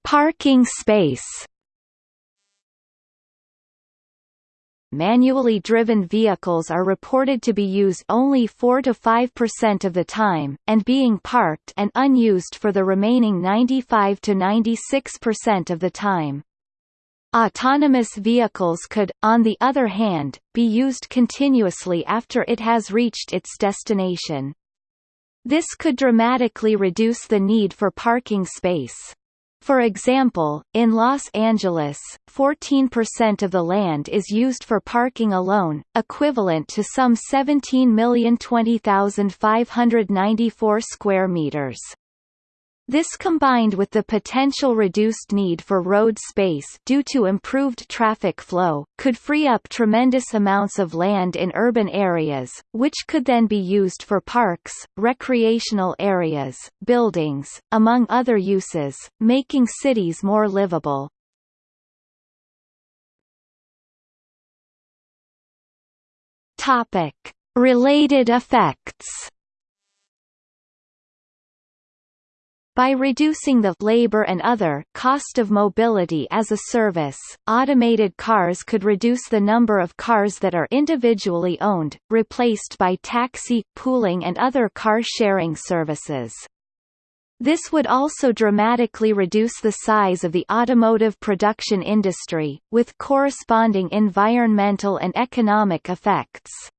[SPEAKER 1] Parking space manually driven vehicles are reported to be used only 4 to 5% of the time, and being parked and unused for the remaining 95 to 96% of the time. Autonomous vehicles could, on the other hand, be used continuously after it has reached its destination. This could dramatically reduce the need for parking space. For example, in Los Angeles, 14% of the land is used for parking alone, equivalent to some 17,020,594 square meters. This combined with the potential reduced need for road space due to improved traffic flow, could free up tremendous amounts of land in urban areas, which could then be used for parks, recreational areas, buildings, among other uses, making cities more livable. Topic: Related effects By reducing the labor and other cost of mobility as a service, automated cars could reduce the number of cars that are individually owned, replaced by taxi, pooling and other car-sharing services. This would also dramatically reduce the size of the automotive production industry, with corresponding environmental and economic effects.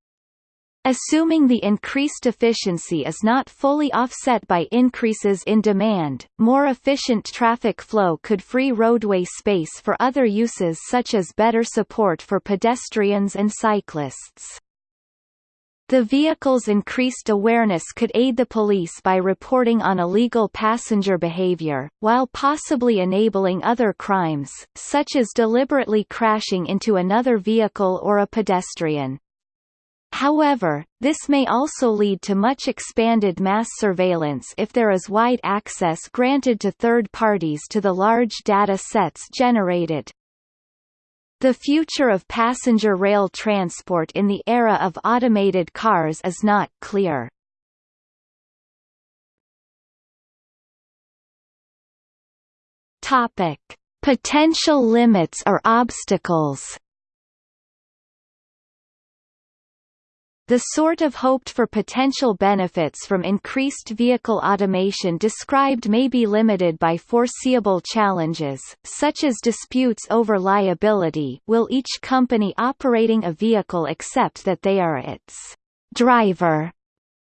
[SPEAKER 1] Assuming the increased efficiency is not fully offset by increases in demand, more efficient traffic flow could free roadway space for other uses such as better support for pedestrians and cyclists. The vehicle's increased awareness could aid the police by reporting on illegal passenger behavior, while possibly enabling other crimes, such as deliberately crashing into another vehicle or a pedestrian. However, this may also lead to much expanded mass surveillance if there is wide access granted to third parties to the large data sets generated. The future of passenger rail transport in the era of automated cars is not clear. Topic: Potential limits or obstacles. The sort of hoped-for potential benefits from increased vehicle automation described may be limited by foreseeable challenges, such as disputes over liability will each company operating a vehicle accept that they are its driver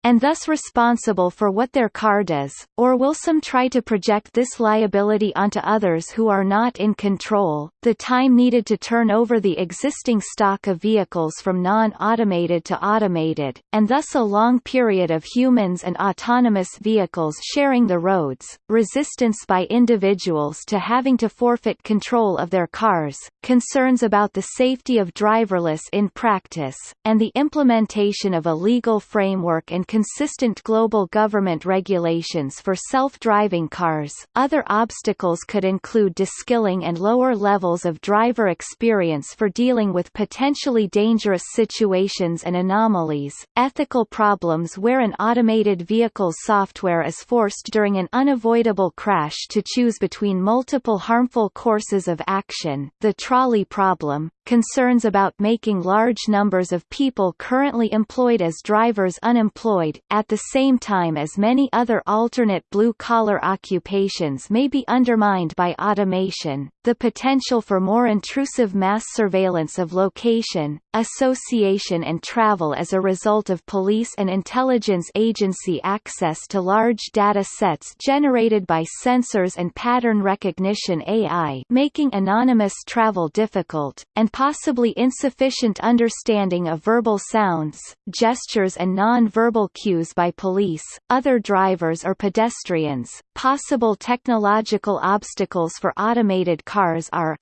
[SPEAKER 1] and thus responsible for what their car does, or will some try to project this liability onto others who are not in control? The time needed to turn over the existing stock of vehicles from non-automated to automated, and thus a long period of humans and autonomous vehicles sharing the roads, resistance by individuals to having to forfeit control of their cars, concerns about the safety of driverless in practice, and the implementation of a legal framework and consistent global government regulations for self-driving cars. Other obstacles could include deskilling and lower levels of driver experience for dealing with potentially dangerous situations and anomalies, ethical problems where an automated vehicle's software is forced during an unavoidable crash to choose between multiple harmful courses of action, the trolley problem, concerns about making large numbers of people currently employed as drivers unemployed, at the same time as many other alternate blue-collar occupations may be undermined by automation, the potential for more intrusive mass surveillance of location, association and travel as a result of police and intelligence agency access to large data sets generated by sensors and pattern recognition AI making anonymous travel difficult, and possibly insufficient understanding of verbal sounds, gestures and non-verbal cues by police, other drivers or pedestrians. Possible technological obstacles for automated cars are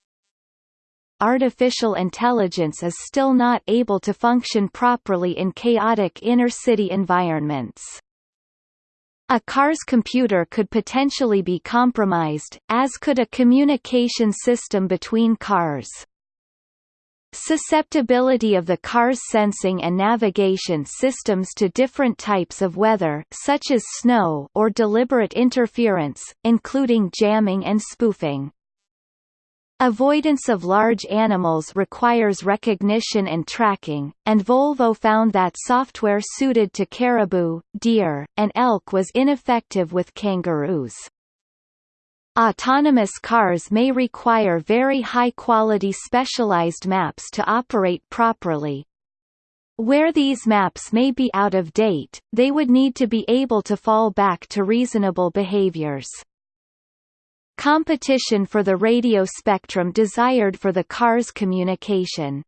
[SPEAKER 1] Artificial intelligence is still not able to function properly in chaotic inner-city environments. A car's computer could potentially be compromised, as could a communication system between cars. Susceptibility of the car's sensing and navigation systems to different types of weather such as snow or deliberate interference, including jamming and spoofing. Avoidance of large animals requires recognition and tracking, and Volvo found that software suited to caribou, deer, and elk was ineffective with kangaroos. Autonomous cars may require very high-quality specialized maps to operate properly. Where these maps may be out of date, they would need to be able to fall back to reasonable behaviors. Competition for the radio spectrum desired for the car's communication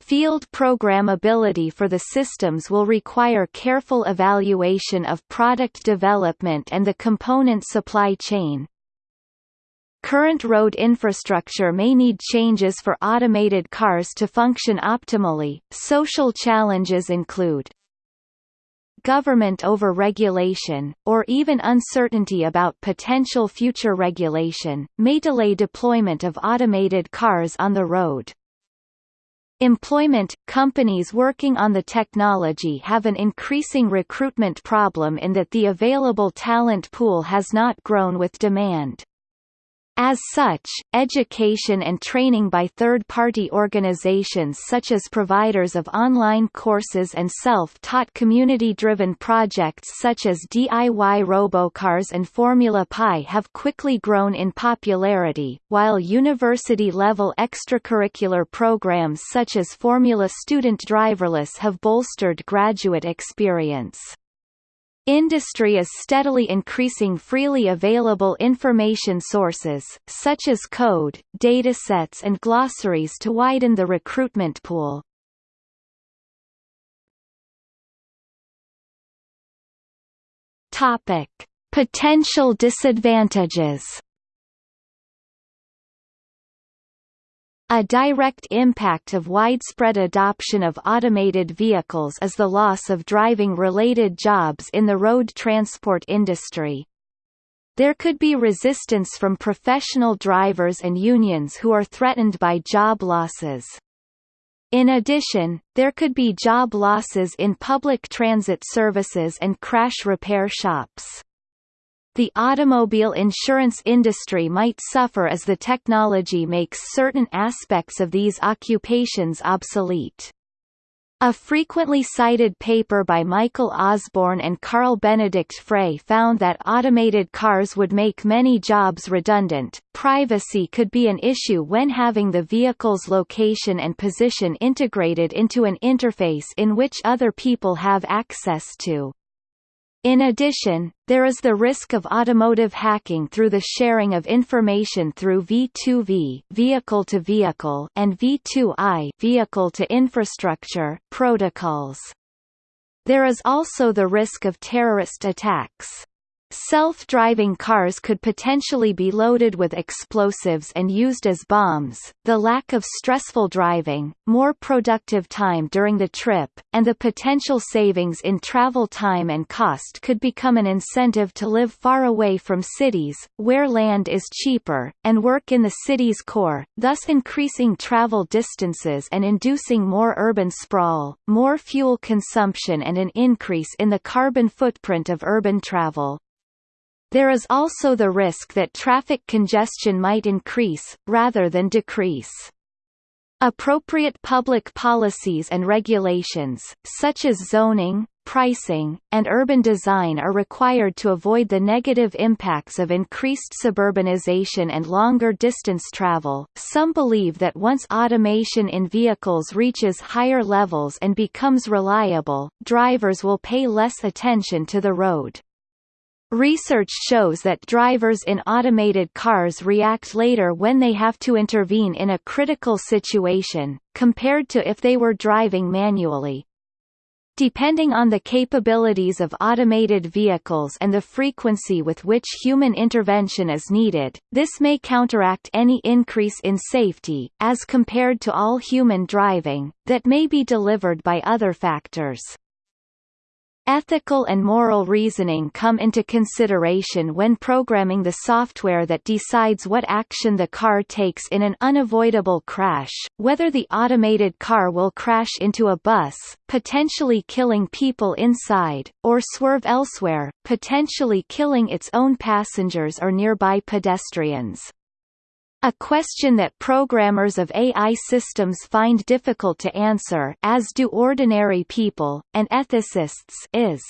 [SPEAKER 1] Field programmability for the systems will require careful evaluation of product development and the component supply chain. Current road infrastructure may need changes for automated cars to function optimally. Social challenges include government over-regulation, or even uncertainty about potential future regulation, may delay deployment of automated cars on the road. Employment – Companies working on the technology have an increasing recruitment problem in that the available talent pool has not grown with demand. As such, education and training by third-party organizations such as providers of online courses and self-taught community-driven projects such as DIY Robocars and Formula Pi have quickly grown in popularity, while university-level extracurricular programs such as Formula Student Driverless have bolstered graduate experience. Industry is steadily increasing freely available information sources, such as code, datasets and glossaries to widen the recruitment pool. Topic. Potential disadvantages A direct impact of widespread adoption of automated vehicles is the loss of driving-related jobs in the road transport industry. There could be resistance from professional drivers and unions who are threatened by job losses. In addition, there could be job losses in public transit services and crash repair shops. The automobile insurance industry might suffer as the technology makes certain aspects of these occupations obsolete. A frequently cited paper by Michael Osborne and Carl Benedikt Frey found that automated cars would make many jobs redundant. Privacy could be an issue when having the vehicle's location and position integrated into an interface in which other people have access to. In addition, there is the risk of automotive hacking through the sharing of information through V2V vehicle to vehicle and V2I vehicle to infrastructure protocols. There is also the risk of terrorist attacks. Self-driving cars could potentially be loaded with explosives and used as bombs. The lack of stressful driving, more productive time during the trip, and the potential savings in travel time and cost could become an incentive to live far away from cities, where land is cheaper, and work in the city's core, thus increasing travel distances and inducing more urban sprawl, more fuel consumption and an increase in the carbon footprint of urban travel. There is also the risk that traffic congestion might increase, rather than decrease. Appropriate public policies and regulations, such as zoning, pricing, and urban design are required to avoid the negative impacts of increased suburbanization and longer distance travel. Some believe that once automation in vehicles reaches higher levels and becomes reliable, drivers will pay less attention to the road. Research shows that drivers in automated cars react later when they have to intervene in a critical situation, compared to if they were driving manually. Depending on the capabilities of automated vehicles and the frequency with which human intervention is needed, this may counteract any increase in safety, as compared to all human driving, that may be delivered by other factors. Ethical and moral reasoning come into consideration when programming the software that decides what action the car takes in an unavoidable crash, whether the automated car will crash into a bus, potentially killing people inside, or swerve elsewhere, potentially killing its own passengers or nearby pedestrians. A question that programmers of AI systems find difficult to answer as do ordinary people, and ethicists is,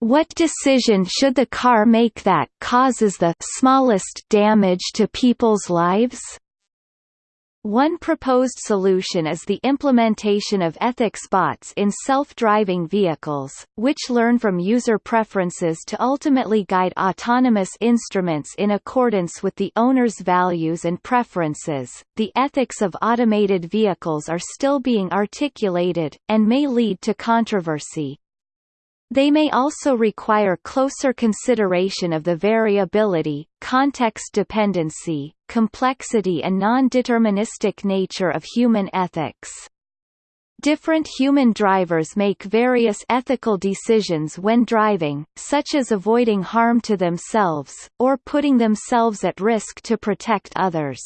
[SPEAKER 1] what decision should the car make that causes the smallest damage to people's lives? One proposed solution is the implementation of ethics bots in self-driving vehicles, which learn from user preferences to ultimately guide autonomous instruments in accordance with the owner's values and preferences. The ethics of automated vehicles are still being articulated, and may lead to controversy. They may also require closer consideration of the variability, context dependency, complexity and non-deterministic nature of human ethics. Different human drivers make various ethical decisions when driving, such as avoiding harm to themselves, or putting themselves at risk to protect others.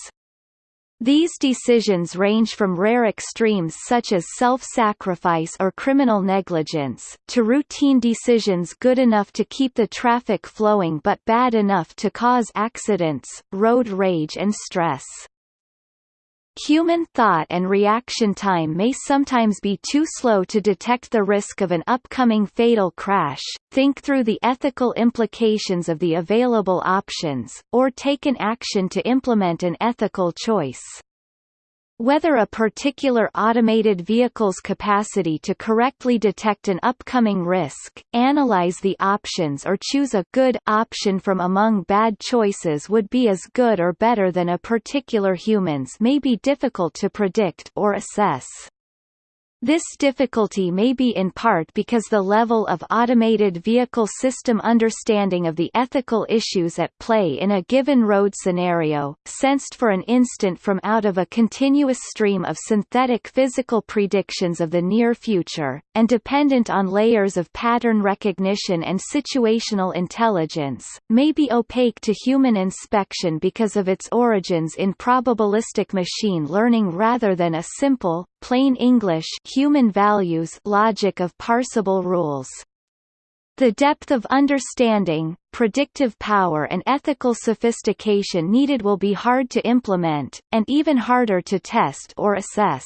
[SPEAKER 1] These decisions range from rare extremes such as self-sacrifice or criminal negligence, to routine decisions good enough to keep the traffic flowing but bad enough to cause accidents, road rage and stress. Human thought and reaction time may sometimes be too slow to detect the risk of an upcoming fatal crash, think through the ethical implications of the available options, or take an action to implement an ethical choice. Whether a particular automated vehicle's capacity to correctly detect an upcoming risk, analyze the options or choose a good option from among bad choices would be as good or better than a particular human's may be difficult to predict or assess. This difficulty may be in part because the level of automated vehicle system understanding of the ethical issues at play in a given road scenario, sensed for an instant from out of a continuous stream of synthetic physical predictions of the near future, and dependent on layers of pattern recognition and situational intelligence, may be opaque to human inspection because of its origins in probabilistic machine learning rather than a simple, plain English human values logic of parsable rules. The depth of understanding, predictive power and ethical sophistication needed will be hard to implement, and even harder to test or assess.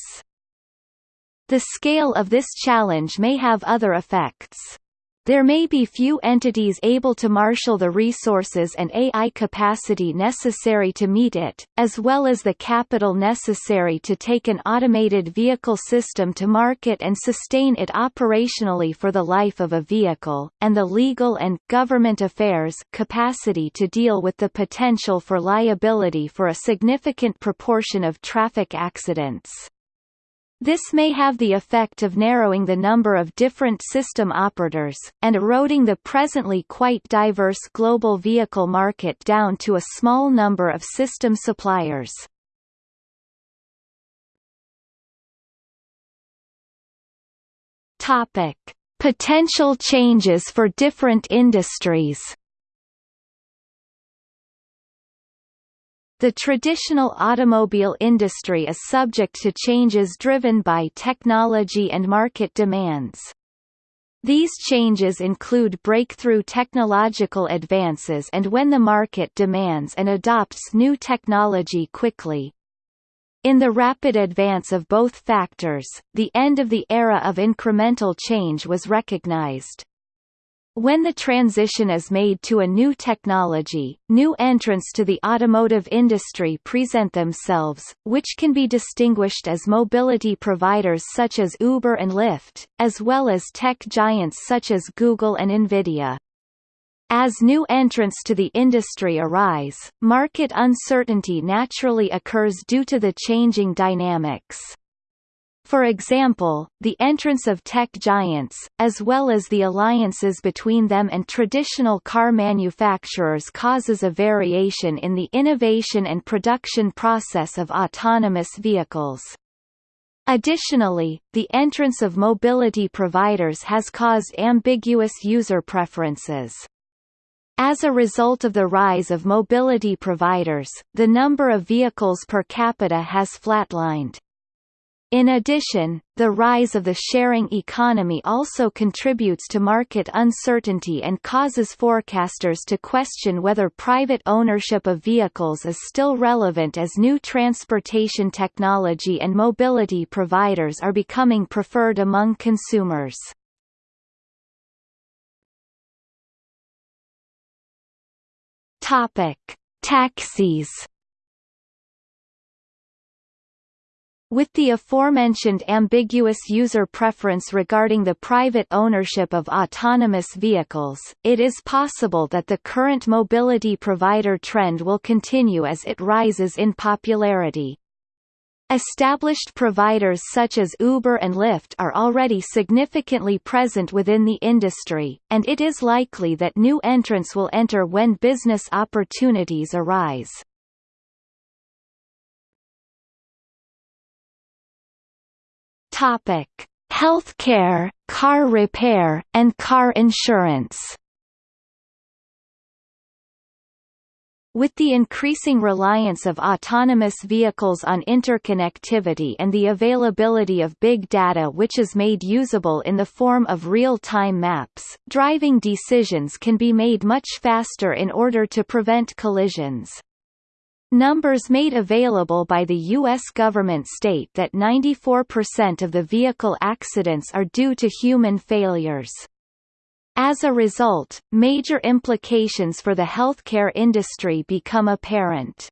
[SPEAKER 1] The scale of this challenge may have other effects. There may be few entities able to marshal the resources and AI capacity necessary to meet it, as well as the capital necessary to take an automated vehicle system to market and sustain it operationally for the life of a vehicle, and the legal and government affairs capacity to deal with the potential for liability for a significant proportion of traffic accidents. This may have the effect of narrowing the number of different system operators, and eroding the presently quite diverse global vehicle market down to a small number of system suppliers. Potential changes for different industries The traditional automobile industry is subject to changes driven by technology and market demands. These changes include breakthrough technological advances and when the market demands and adopts new technology quickly. In the rapid advance of both factors, the end of the era of incremental change was recognized. When the transition is made to a new technology, new entrants to the automotive industry present themselves, which can be distinguished as mobility providers such as Uber and Lyft, as well as tech giants such as Google and Nvidia. As new entrants to the industry arise, market uncertainty naturally occurs due to the changing dynamics. For example, the entrance of tech giants, as well as the alliances between them and traditional car manufacturers causes a variation in the innovation and production process of autonomous vehicles. Additionally, the entrance of mobility providers has caused ambiguous user preferences. As a result of the rise of mobility providers, the number of vehicles per capita has flatlined. In addition, the rise of the sharing economy also contributes to market uncertainty and causes forecasters to question whether private ownership of vehicles is still relevant as new transportation technology and mobility providers are becoming preferred among consumers. Topic: Taxis With the aforementioned ambiguous user preference regarding the private ownership of autonomous vehicles, it is possible that the current mobility provider trend will continue as it rises in popularity. Established providers such as Uber and Lyft are already significantly present within the industry, and it is likely that new entrants will enter when business opportunities arise. Topic: Healthcare, car repair, and car insurance. With the increasing reliance of autonomous vehicles on interconnectivity and the availability of big data which is made usable in the form of real-time maps, driving decisions can be made much faster in order to prevent collisions. Numbers made available by the U.S. government state that 94% of the vehicle accidents are due to human failures. As a result, major implications for the healthcare industry become apparent.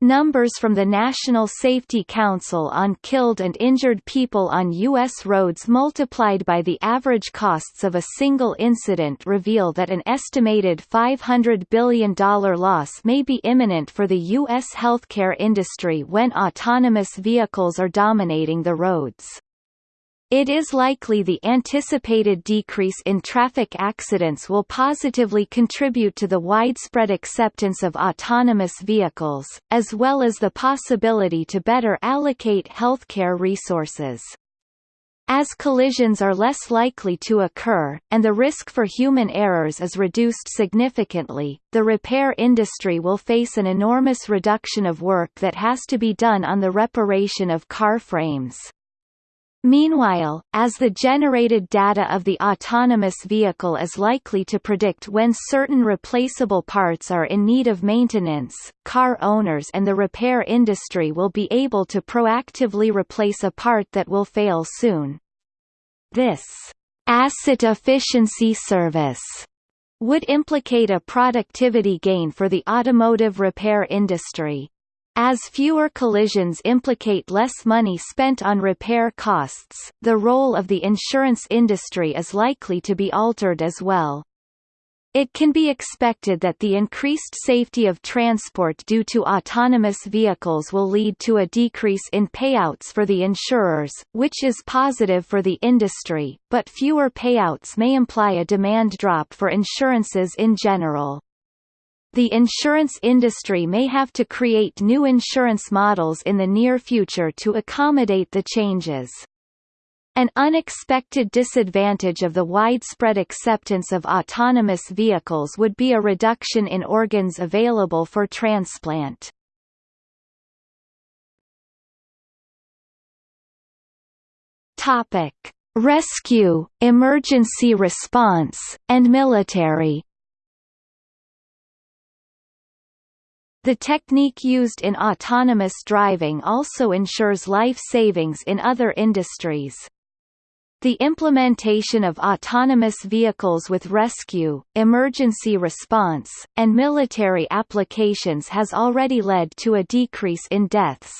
[SPEAKER 1] Numbers from the National Safety Council on killed and injured people on U.S. roads multiplied by the average costs of a single incident reveal that an estimated $500 billion loss may be imminent for the U.S. healthcare industry when autonomous vehicles are dominating the roads. It is likely the anticipated decrease in traffic accidents will positively contribute to the widespread acceptance of autonomous vehicles, as well as the possibility to better allocate healthcare resources. As collisions are less likely to occur, and the risk for human errors is reduced significantly, the repair industry will face an enormous reduction of work that has to be done on the reparation of car frames. Meanwhile, as the generated data of the autonomous vehicle is likely to predict when certain replaceable parts are in need of maintenance, car owners and the repair industry will be able to proactively replace a part that will fail soon. This asset efficiency service would implicate a productivity gain for the automotive repair industry. As fewer collisions implicate less money spent on repair costs, the role of the insurance industry is likely to be altered as well. It can be expected that the increased safety of transport due to autonomous vehicles will lead to a decrease in payouts for the insurers, which is positive for the industry, but fewer payouts may imply a demand drop for insurances in general. The insurance industry may have to create new insurance models in the near future to accommodate the changes. An unexpected disadvantage of the widespread acceptance of autonomous vehicles would be a reduction in organs available for transplant. Topic: Rescue, emergency response, and military. The technique used in autonomous driving also ensures life savings in other industries. The implementation of autonomous vehicles with rescue, emergency response, and military applications has already led to a decrease in deaths.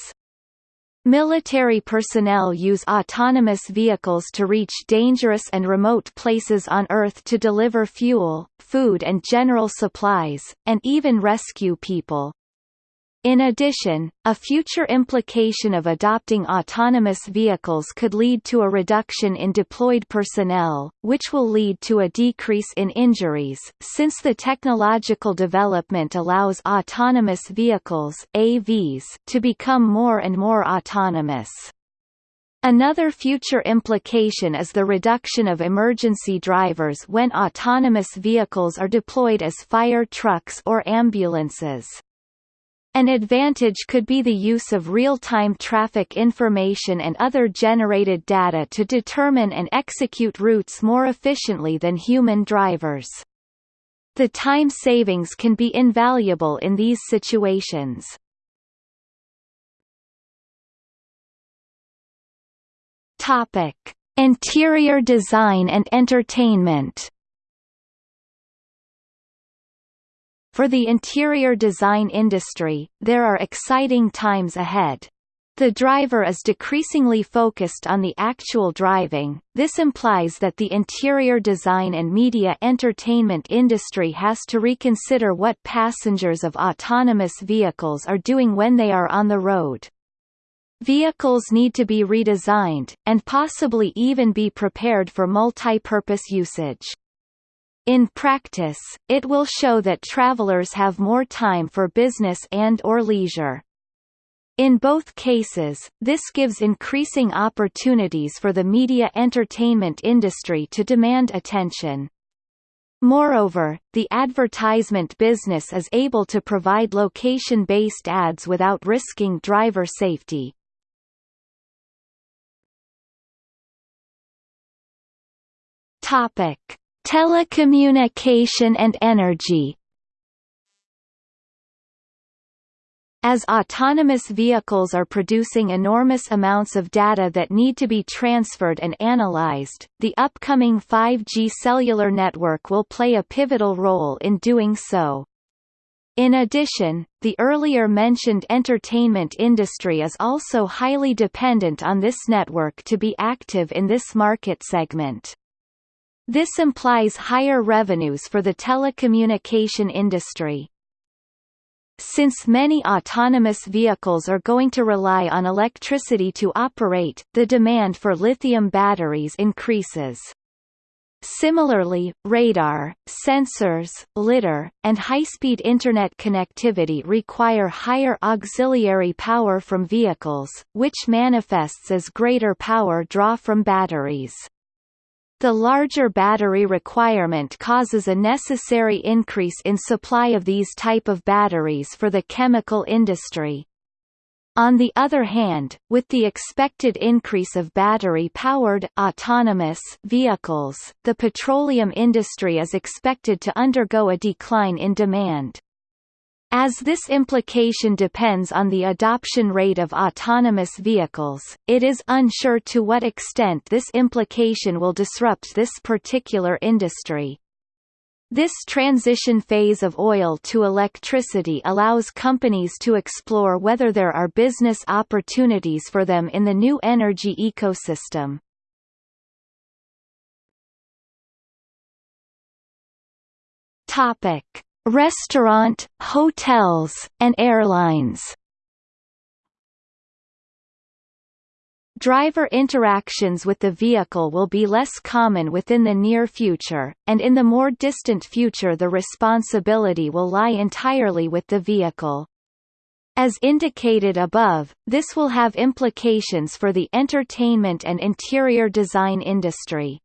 [SPEAKER 1] Military personnel use autonomous vehicles to reach dangerous and remote places on Earth to deliver fuel, food and general supplies, and even rescue people. In addition, a future implication of adopting autonomous vehicles could lead to a reduction in deployed personnel, which will lead to a decrease in injuries, since the technological development allows autonomous vehicles AVs to become more and more autonomous. Another future implication is the reduction of emergency drivers when autonomous vehicles are deployed as fire trucks or ambulances. An advantage could be the use of real-time traffic information and other generated data to determine and execute routes more efficiently than human drivers. The time savings can be invaluable in these situations. Topic: Interior design and entertainment For the interior design industry, there are exciting times ahead. The driver is decreasingly focused on the actual driving, this implies that the interior design and media entertainment industry has to reconsider what passengers of autonomous vehicles are doing when they are on the road. Vehicles need to be redesigned, and possibly even be prepared for multi-purpose usage. In practice, it will show that travelers have more time for business and or leisure. In both cases, this gives increasing opportunities for the media entertainment industry to demand attention. Moreover, the advertisement business is able to provide location-based ads without risking driver safety. Topic: Telecommunication and energy As autonomous vehicles are producing enormous amounts of data that need to be transferred and analyzed, the upcoming 5G cellular network will play a pivotal role in doing so. In addition, the earlier mentioned entertainment industry is also highly dependent on this network to be active in this market segment. This implies higher revenues for the telecommunication industry. Since many autonomous vehicles are going to rely on electricity to operate, the demand for lithium batteries increases. Similarly, radar, sensors, lidar, and high-speed Internet connectivity require higher auxiliary power from vehicles, which manifests as greater power draw from batteries. The larger battery requirement causes a necessary increase in supply of these type of batteries for the chemical industry. On the other hand, with the expected increase of battery-powered autonomous vehicles, the petroleum industry is expected to undergo a decline in demand. As this implication depends on the adoption rate of autonomous vehicles, it is unsure to what extent this implication will disrupt this particular industry. This transition phase of oil to electricity allows companies to explore whether there are business opportunities for them in the new energy ecosystem. Topic: Restaurant, hotels, and airlines. Driver interactions with the vehicle will be less common within the near future, and in the more distant future the responsibility will lie entirely with the vehicle. As indicated above, this will have implications for the entertainment and interior design industry.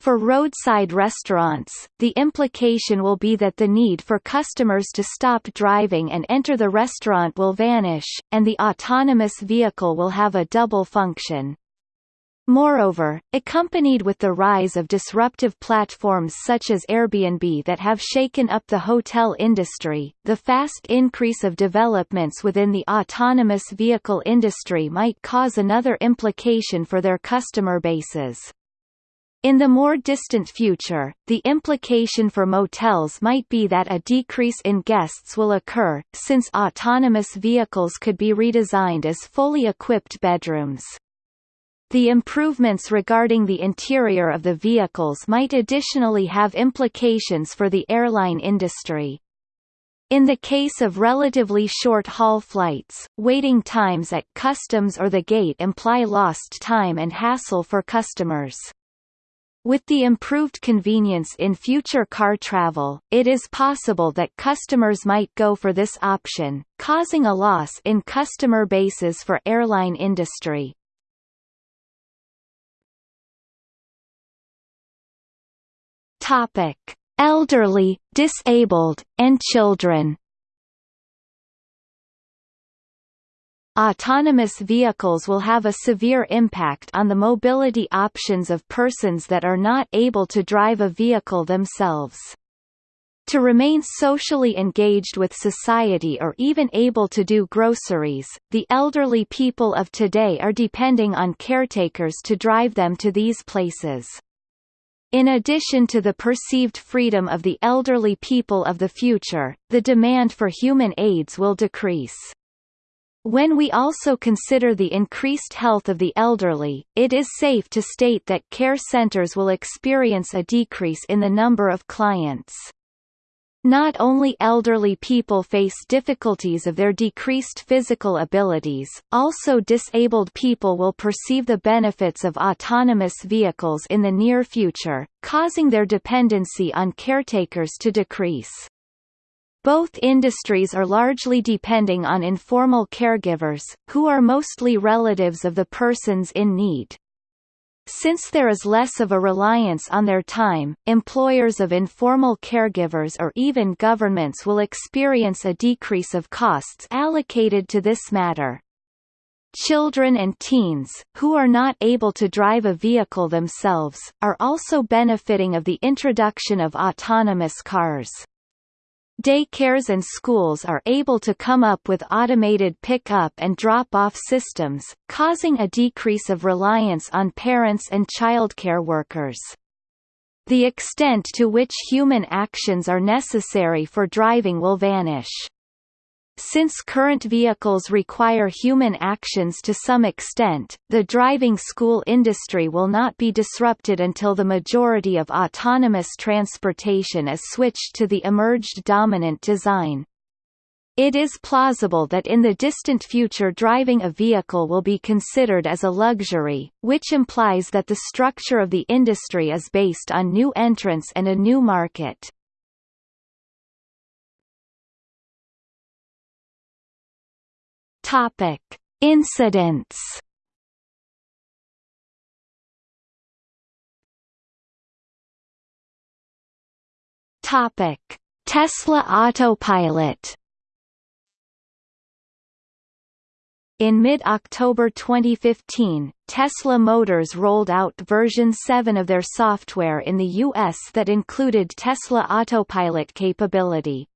[SPEAKER 1] For roadside restaurants, the implication will be that the need for customers to stop driving and enter the restaurant will vanish, and the autonomous vehicle will have a double function. Moreover, accompanied with the rise of disruptive platforms such as Airbnb that have shaken up the hotel industry, the fast increase of developments within the autonomous vehicle industry might cause another implication for their customer bases. In the more distant future, the implication for motels might be that a decrease in guests will occur, since autonomous vehicles could be redesigned as fully equipped bedrooms. The improvements regarding the interior of the vehicles might additionally have implications for the airline industry. In the case of relatively short-haul flights, waiting times at customs or the gate imply lost time and hassle for customers. With the improved convenience in future car travel, it is possible that customers might go for this option, causing a loss in customer bases for airline industry. Topic: Elderly, disabled, and children. Autonomous vehicles will have a severe impact on the mobility options of persons that are not able to drive a vehicle themselves. To remain socially engaged with society or even able to do groceries, the elderly people of today are depending on caretakers to drive them to these places. In addition to the perceived freedom of the elderly people of the future, the demand for human aids will decrease. When we also consider the increased health of the elderly, it is safe to state that care centers will experience a decrease in the number of clients. Not only elderly people face difficulties of their decreased physical abilities, also disabled people will perceive the benefits of autonomous vehicles in the near future, causing their dependency on caretakers to decrease. Both industries are largely depending on informal caregivers, who are mostly relatives of the persons in need. Since there is less of a reliance on their time, employers of informal caregivers or even governments will experience a decrease of costs allocated to this matter. Children and teens, who are not able to drive a vehicle themselves, are also benefiting of the introduction of autonomous cars. Daycares and schools are able to come up with automated pick-up and drop-off systems, causing a decrease of reliance on parents and childcare workers. The extent to which human actions are necessary for driving will vanish. Since current vehicles require human actions to some extent, the driving school industry will not be disrupted until the majority of autonomous transportation is switched to the emerged dominant design. It is plausible that in the distant future driving a vehicle will be considered as a luxury, which implies that the structure of the industry is based on new entrants and a new market. Topic: Incidents. Topic: Tesla Autopilot. In mid-October 2015, Tesla Motors rolled out version 7 of their software in the US that included Tesla Autopilot capability.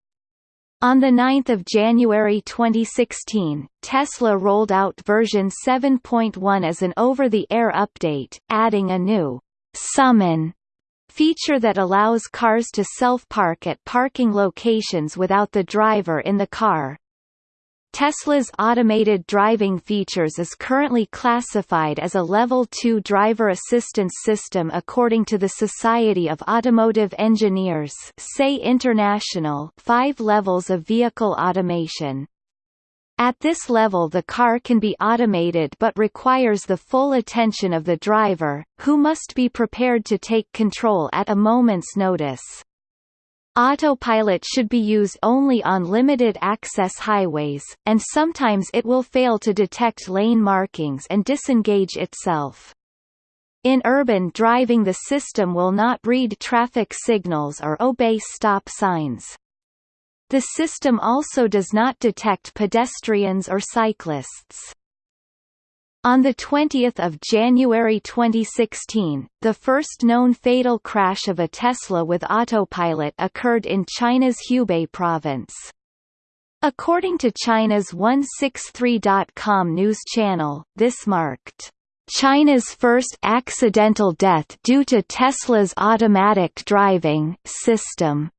[SPEAKER 1] On 9 January 2016, Tesla rolled out version 7.1 as an over-the-air update, adding a new «summon» feature that allows cars to self-park at parking locations without the driver in the car. Tesla's automated driving features is currently classified as a Level 2 driver assistance system according to the Society of Automotive Engineers SAE International five levels of vehicle automation. At this level the car can be automated but requires the full attention of the driver, who must be prepared to take control at a moment's notice. Autopilot should be used only on limited access highways, and sometimes it will fail to detect lane markings and disengage itself. In urban driving the system will not read traffic signals or obey stop signs. The system also does not detect pedestrians or cyclists. On 20 January 2016, the first known fatal crash of a Tesla with autopilot occurred in China's Hubei province. According to China's 163.com news channel, this marked China's first accidental death due to Tesla's automatic driving system.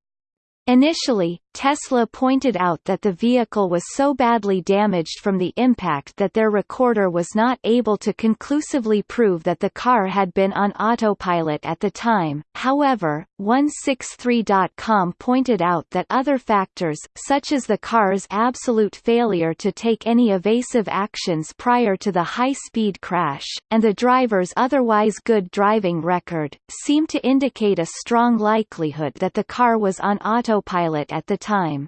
[SPEAKER 1] Initially, Tesla pointed out that the vehicle was so badly damaged from the impact that their recorder was not able to conclusively prove that the car had been on autopilot at the time. However, 163.com pointed out that other factors, such as the car's absolute failure to take any evasive actions prior to the high-speed crash, and the driver's otherwise good driving record, seem to indicate a strong likelihood that the car was on autopilot at the time.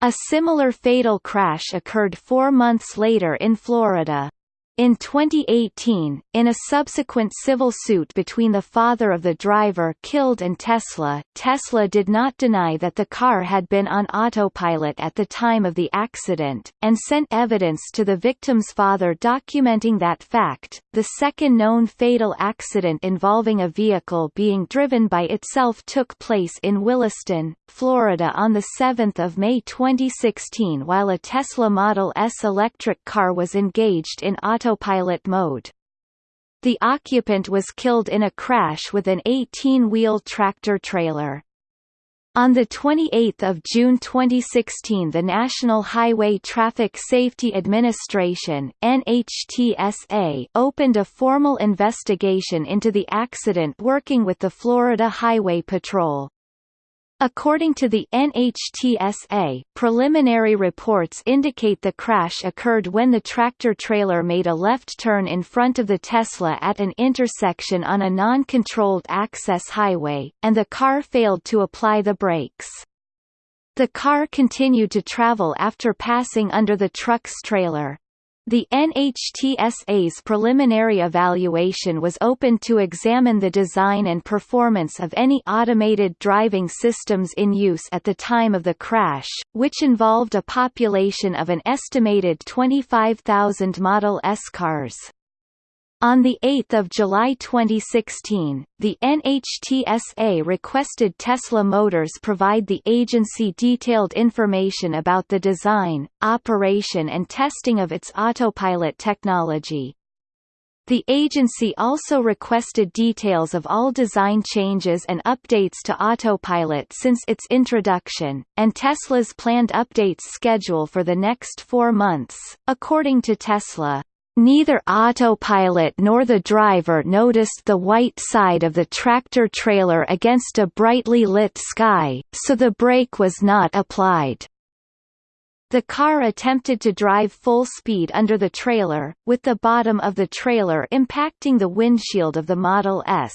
[SPEAKER 1] A similar fatal crash occurred four months later in Florida. In 2018, in a subsequent civil suit between the father of the driver killed and Tesla, Tesla did not deny that the car had been on autopilot at the time of the accident, and sent evidence to the victim's father documenting that fact. The second known fatal accident involving a vehicle being driven by itself took place in Williston, Florida on 7 May 2016 while a Tesla Model S electric car was engaged in autopilot autopilot mode. The occupant was killed in a crash with an 18-wheel tractor-trailer. On 28 June 2016 the National Highway Traffic Safety Administration NHTSA opened a formal investigation into the accident working with the Florida Highway Patrol. According to the NHTSA, preliminary reports indicate the crash occurred when the tractor-trailer made a left turn in front of the Tesla at an intersection on a non-controlled access highway, and the car failed to apply the brakes. The car continued to travel after passing under the truck's trailer. The NHTSA's preliminary evaluation was open to examine the design and performance of any automated driving systems in use at the time of the crash, which involved a population of an estimated 25,000 Model S cars. On 8 July 2016, the NHTSA requested Tesla Motors provide the agency detailed information about the design, operation and testing of its autopilot technology. The agency also requested details of all design changes and updates to Autopilot since its introduction, and Tesla's planned updates schedule for the next four months. According to Tesla, Neither autopilot nor the driver noticed the white side of the tractor-trailer against a brightly lit sky, so the brake was not applied. The car attempted to drive full speed under the trailer, with the bottom of the trailer impacting the windshield of the Model S.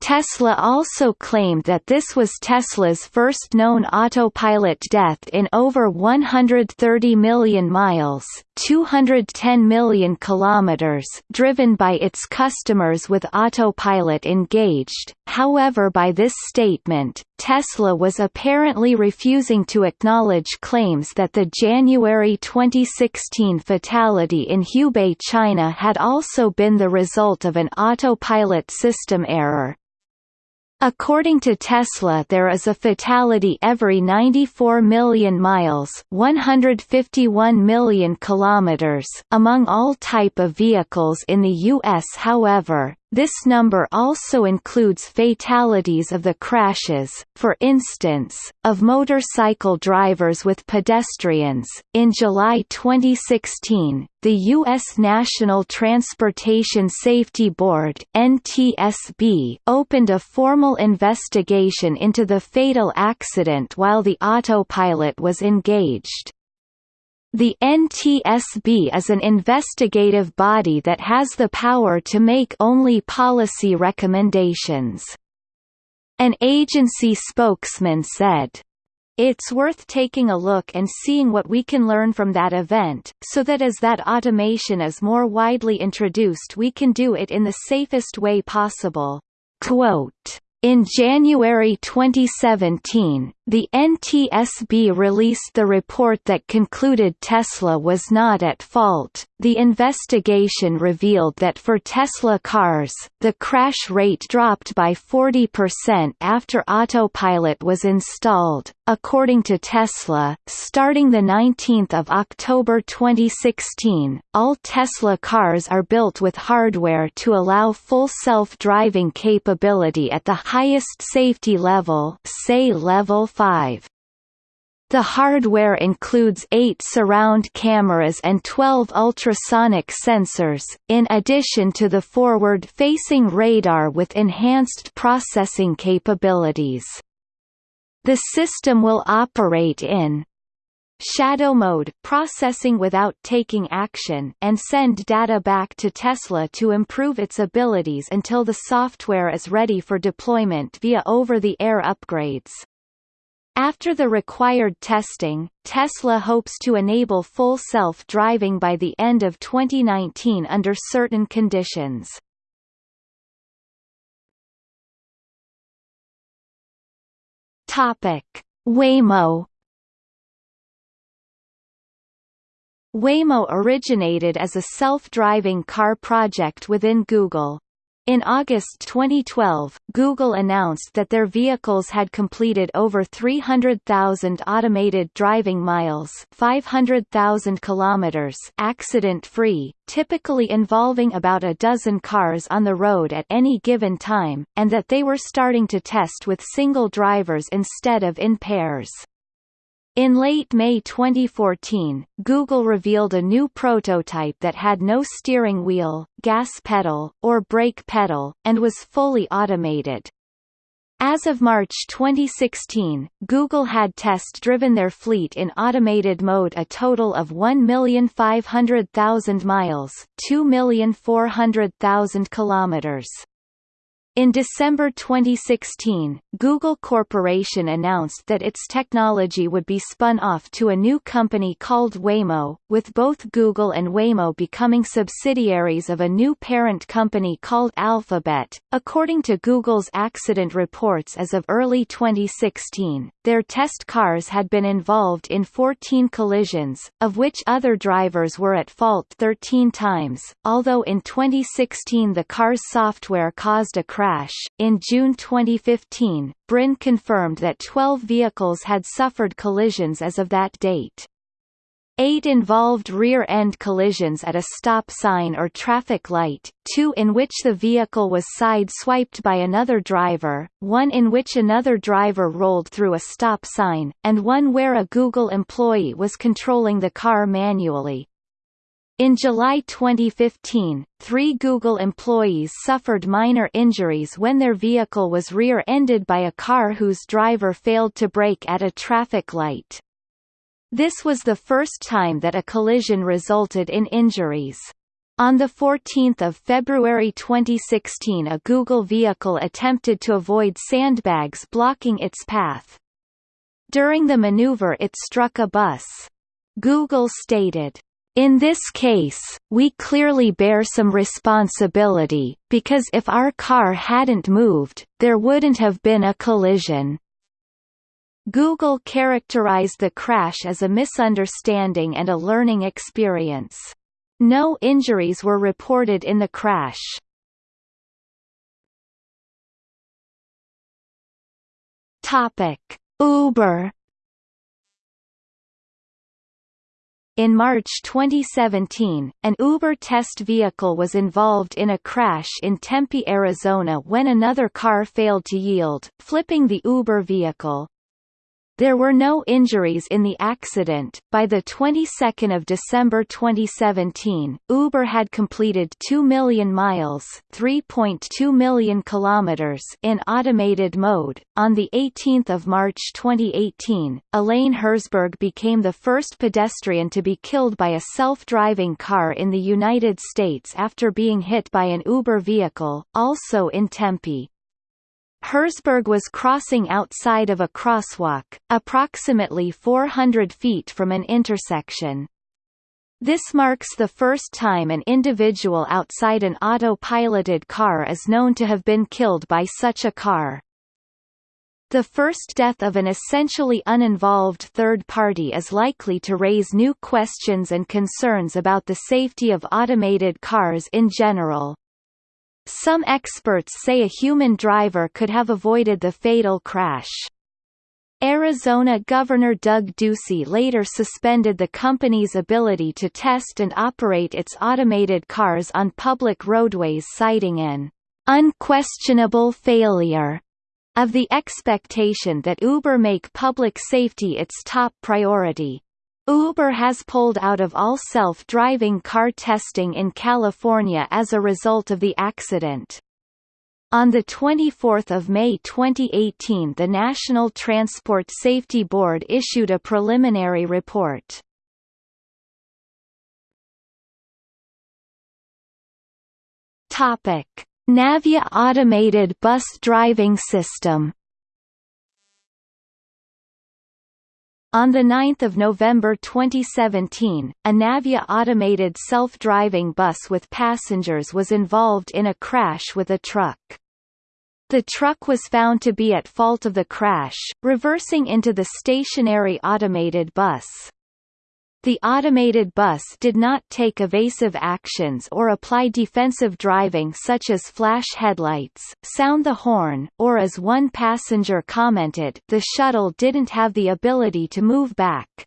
[SPEAKER 1] Tesla also claimed that this was Tesla's first known autopilot death in over 130 million miles 210 million kilometers driven by its customers with autopilot engaged, however by this statement, Tesla was apparently refusing to acknowledge claims that the January 2016 fatality in Hubei, China had also been the result of an autopilot system error. According to Tesla there is a fatality every 94 million miles 151 million kilometers among all type of vehicles in the US however, this number also includes fatalities of the crashes, for instance, of motorcycle drivers with pedestrians. In July 2016, the U.S. National Transportation Safety Board (NTSB) opened a formal investigation into the fatal accident while the autopilot was engaged. The NTSB is an investigative body that has the power to make only policy recommendations. An agency spokesman said, it's worth taking a look and seeing what we can learn from that event, so that as that automation is more widely introduced we can do it in the safest way possible. Quote, in January 2017, the NTSB released the report that concluded Tesla was not at fault. The investigation revealed that for Tesla cars, the crash rate dropped by 40% after autopilot was installed. According to Tesla, starting the 19th of October 2016, all Tesla cars are built with hardware to allow full self-driving capability at the highest safety level, say level 5. The hardware includes eight surround cameras and 12 ultrasonic sensors, in addition to the forward-facing radar with enhanced processing capabilities. The system will operate in shadow mode processing without taking action and send data back to Tesla to improve its abilities until the software is ready for deployment via over-the-air upgrades. After the required testing, Tesla hopes to enable full self-driving by the end of 2019 under certain conditions. Topic: Waymo Waymo originated as a self-driving car project within Google. In August 2012, Google announced that their vehicles had completed over 300,000 automated driving miles 500,000 kilometers accident-free, typically involving about a dozen cars on the road at any given time, and that they were starting to test with single drivers instead of in pairs. In late May 2014, Google revealed a new prototype that had no steering wheel, gas pedal, or brake pedal, and was fully automated. As of March 2016, Google had test-driven their fleet in automated mode a total of 1,500,000 miles 2,400,000 kilometers. In December 2016, Google Corporation announced that its technology would be spun off to a new company called Waymo, with both Google and Waymo becoming subsidiaries of a new parent company called Alphabet. According to Google's accident reports as of early 2016, their test cars had been involved in 14 collisions, of which other drivers were at fault 13 times, although in 2016 the car's software caused a crash. In June 2015, Brin confirmed that 12 vehicles had suffered collisions as of that date. Eight involved rear-end collisions at a stop sign or traffic light, two in which the vehicle was side-swiped by another driver, one in which another driver rolled through a stop sign, and one where a Google employee was controlling the car manually. In July 2015, three Google employees suffered minor injuries when their vehicle was rear-ended by a car whose driver failed to brake at a traffic light. This was the first time that a collision resulted in injuries. On 14 February 2016 a Google vehicle attempted to avoid sandbags blocking its path. During the maneuver it struck a bus. Google stated, in this case, we clearly bear some responsibility, because if our car hadn't moved, there wouldn't have been a collision. Google characterized the crash as a misunderstanding and a learning experience. No injuries were reported in the crash. Topic: Uber In March 2017, an Uber test vehicle was involved in a crash in Tempe, Arizona when another car failed to yield, flipping the Uber vehicle. There were no injuries in the accident. By the 22nd of December 2017, Uber had completed 2 million miles, 3.2 million kilometers in automated mode. On the 18th of March 2018, Elaine Herzberg became the first pedestrian to be killed by a self-driving car in the United States after being hit by an Uber vehicle, also in Tempe. Herzberg was crossing outside of a crosswalk, approximately 400 feet from an intersection. This marks the first time an individual outside an auto-piloted car is known to have been killed by such a car. The first death of an essentially uninvolved third party is likely to raise new questions and concerns about the safety of automated cars in general. Some experts say a human driver could have avoided the fatal crash. Arizona Governor Doug Ducey later suspended the company's ability to test and operate its automated cars on public roadways citing an unquestionable failure of the expectation that Uber make public safety its top priority. Uber has pulled out of all self-driving car testing in California as a result of the accident. On 24 May 2018 the National Transport Safety Board issued a preliminary report. Navya automated bus driving system On 9 November 2017, a Navya automated self-driving bus with passengers was involved in a crash with a truck. The truck was found to be at fault of the crash, reversing into the stationary automated bus. The automated bus did not take evasive actions or apply defensive driving such as flash headlights, sound the horn, or as one passenger commented the shuttle didn't have the ability to move back.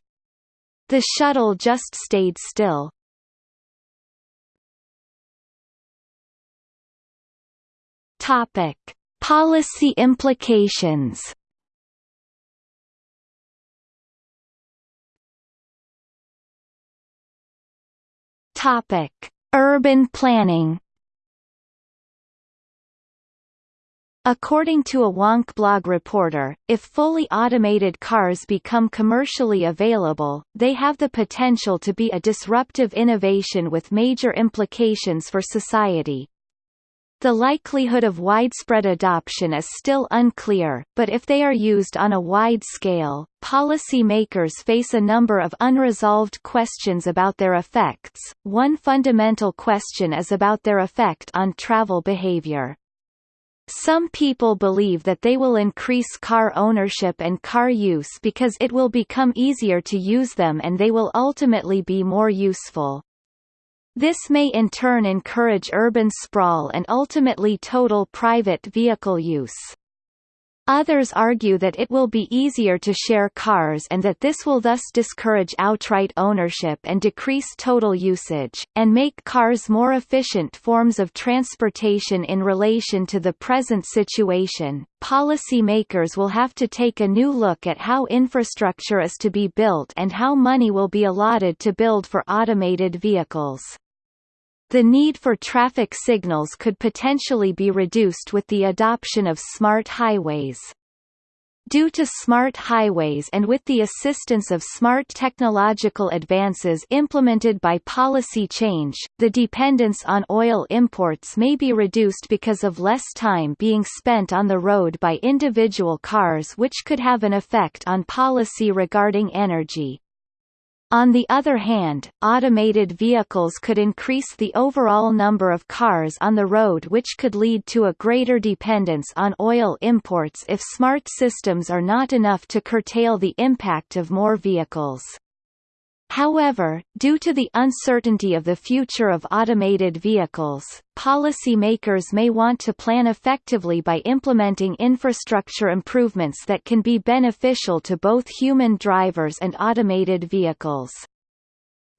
[SPEAKER 1] The shuttle just stayed still. Topic. Policy implications Topic: Urban planning. According to a Wonkblog reporter, if fully automated cars become commercially available, they have the potential to be a disruptive innovation with major implications for society. The likelihood of widespread adoption is still unclear, but if they are used on a wide scale, policy makers face a number of unresolved questions about their effects. One fundamental question is about their effect on travel behavior. Some people believe that they will increase car ownership and car use because it will become easier to use them and they will ultimately be more useful. This may in turn encourage urban sprawl and ultimately total private vehicle use. Others argue that it will be easier to share cars and that this will thus discourage outright ownership and decrease total usage, and make cars more efficient forms of transportation in relation to the present situation. Policy makers will have to take a new look at how infrastructure is to be built and how money will be allotted to build for automated vehicles. The need for traffic signals could potentially be reduced with the adoption of smart highways. Due to smart highways and with the assistance of smart technological advances implemented by policy change, the dependence on oil imports may be reduced because of less time being spent on the road by individual cars which could have an effect on policy regarding energy. On the other hand, automated vehicles could increase the overall number of cars on the road which could lead to a greater dependence on oil imports if smart systems are not enough to curtail the impact of more vehicles. However, due to the uncertainty of the future of automated vehicles, policymakers may want to plan effectively by implementing infrastructure improvements that can be beneficial to both human drivers and automated vehicles.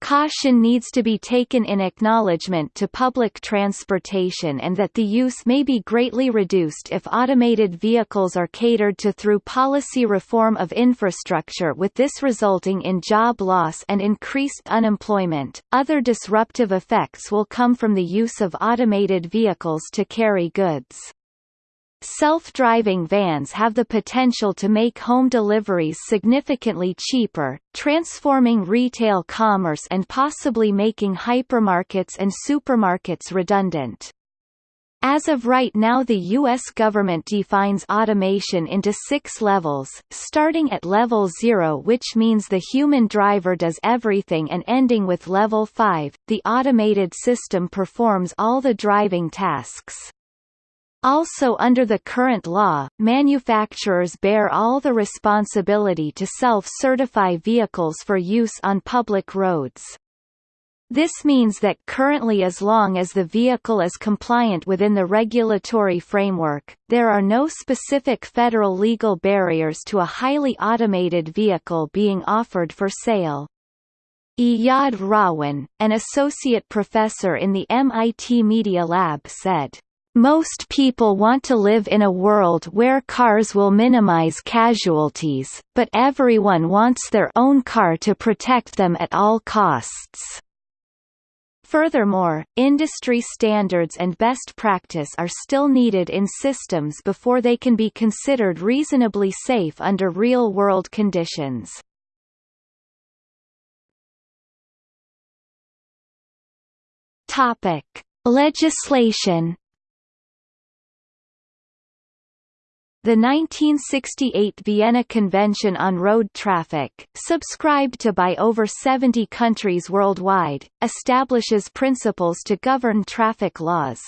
[SPEAKER 1] Caution needs to be taken in acknowledgement to public transportation and that the use may be greatly reduced if automated vehicles are catered to through policy reform of infrastructure with this resulting in job loss and increased unemployment. Other disruptive effects will come from the use of automated vehicles to carry goods. Self-driving vans have the potential to make home deliveries significantly cheaper, transforming retail commerce and possibly making hypermarkets and supermarkets redundant. As of right now the U.S. government defines automation into six levels, starting at level 0 which means the human driver does everything and ending with level 5, the automated system performs all the driving tasks. Also under the current law, manufacturers bear all the responsibility to self-certify vehicles for use on public roads. This means that currently as long as the vehicle is compliant within the regulatory framework, there are no specific federal legal barriers to a highly automated vehicle being offered for sale. Iyad Rahwan, an associate professor in the MIT Media Lab said, most people want to live in a world where cars will minimize casualties, but everyone wants their own car to protect them at all costs. Furthermore, industry standards and best practice are still needed in systems before they can be considered reasonably safe under real-world conditions. Topic: Legislation The 1968 Vienna Convention on Road Traffic, subscribed to by over 70 countries worldwide, establishes principles to govern traffic laws.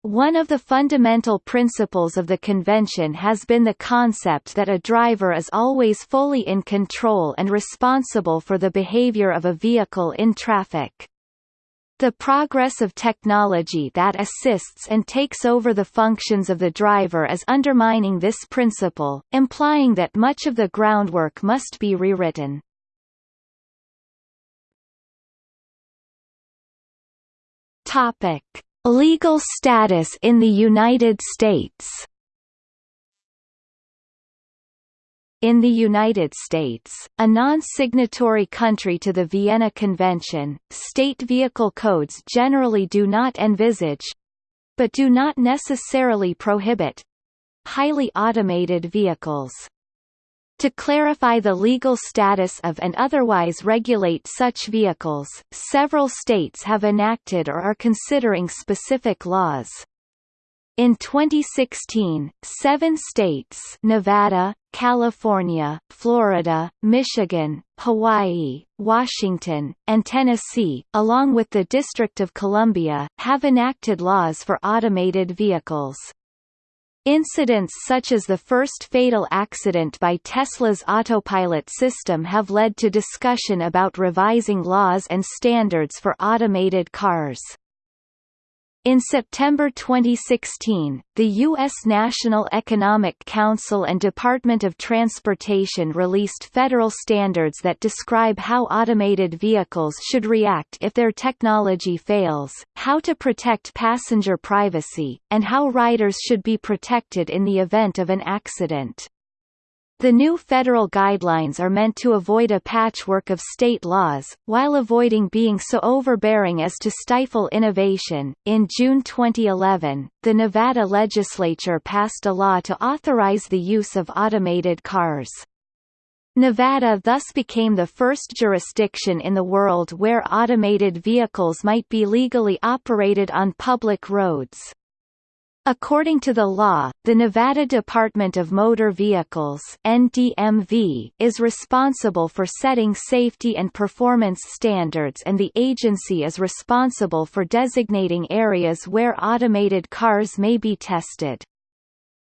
[SPEAKER 1] One of the fundamental principles of the convention has been the concept that a driver is always fully in control and responsible for the behavior of a vehicle in traffic. The progress of technology that assists and takes over the functions of the driver is undermining this principle, implying that much of the groundwork must be rewritten. Topic: Legal status in the United States In the United States, a non-signatory country to the Vienna Convention, state vehicle codes generally do not envisage—but do not necessarily prohibit—highly automated vehicles. To clarify the legal status of and otherwise regulate such vehicles, several states have enacted or are considering specific laws. In 2016, seven states Nevada, California, Florida, Michigan, Hawaii, Washington, and Tennessee, along with the District of Columbia, have enacted laws for automated vehicles. Incidents such as the first fatal accident by Tesla's autopilot system have led to discussion about revising laws and standards for automated cars. In September 2016, the U.S. National Economic Council and Department of Transportation released federal standards that describe how automated vehicles should react if their technology fails, how to protect passenger privacy, and how riders should be protected in the event of an accident. The new federal guidelines are meant to avoid a patchwork of state laws, while avoiding being so overbearing as to stifle innovation. In June 2011, the Nevada legislature passed a law to authorize the use of automated cars. Nevada thus became the first jurisdiction in the world where automated vehicles might be legally operated on public roads. According to the law, the Nevada Department of Motor Vehicles NDMV is responsible for setting safety and performance standards and the agency is responsible for designating areas where automated cars may be tested.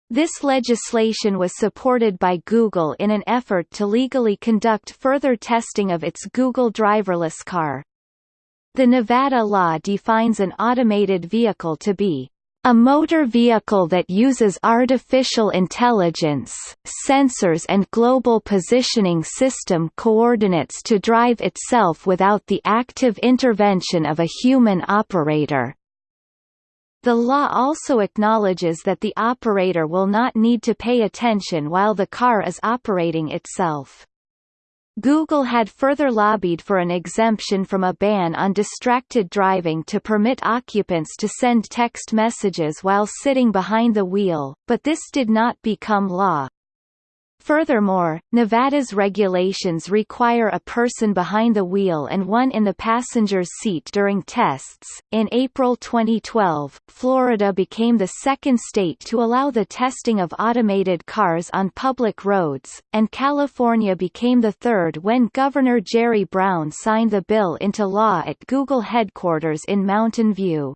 [SPEAKER 1] This legislation was supported by Google in an effort to legally conduct further testing of its Google driverless car. The Nevada law defines an automated vehicle to be a motor vehicle that uses artificial intelligence, sensors and global positioning system coordinates to drive itself without the active intervention of a human operator. The law also acknowledges that the operator will not need to pay attention while the car is operating itself. Google had further lobbied for an exemption from a ban on distracted driving to permit occupants to send text messages while sitting behind the wheel, but this did not become law. Furthermore, Nevada's regulations require a person behind the wheel and one in the passenger's seat during tests. In April 2012, Florida became the second state to allow the testing of automated cars on public roads, and California became the third when Governor Jerry Brown signed the bill into law at Google headquarters in Mountain View.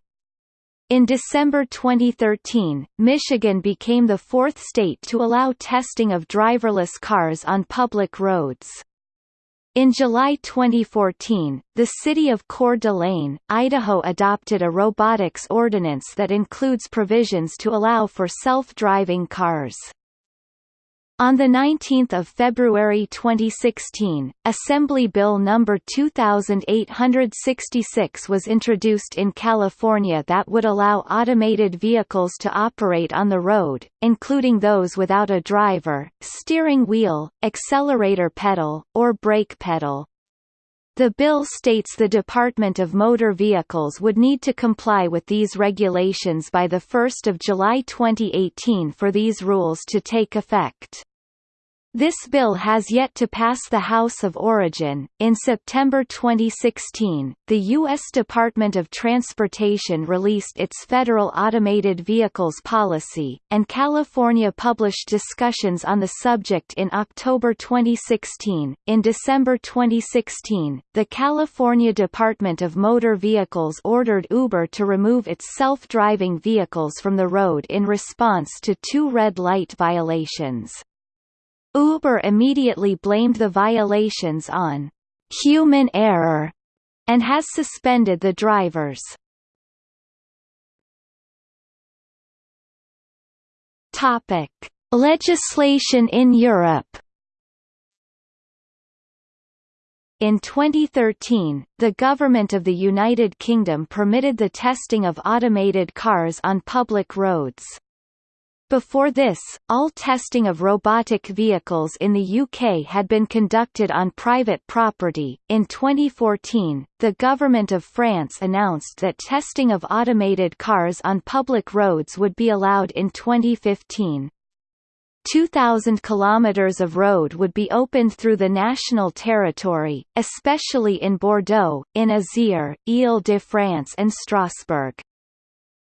[SPEAKER 1] In December 2013, Michigan became the fourth state to allow testing of driverless cars on public roads. In July 2014, the city of Coeur d'Alene, Idaho adopted a robotics ordinance that includes provisions to allow for self-driving cars. On 19 February 2016, Assembly Bill No. 2866 was introduced in California that would allow automated vehicles to operate on the road, including those without a driver, steering wheel, accelerator pedal, or brake pedal. The bill states the Department of Motor Vehicles would need to comply with these regulations by 1 July 2018 for these rules to take effect. This bill has yet to pass the House of Origin. In September 2016, the U.S. Department of Transportation released its Federal Automated Vehicles Policy, and California published discussions on the subject in October 2016. In December 2016, the California Department of Motor Vehicles ordered Uber to remove its self-driving vehicles from the road in response to two red light violations. Uber immediately blamed the violations on human error and has suspended the drivers. Topic: Legislation in Europe. In 2013, the government of the United Kingdom permitted the testing of automated cars on public roads. Before this, all testing of robotic vehicles in the UK had been conducted on private property. In 2014, the government of France announced that testing of automated cars on public roads would be allowed in 2015. 2,000 kilometers of road would be opened through the national territory, especially in Bordeaux, in Isère, Ile-de-France and Strasbourg.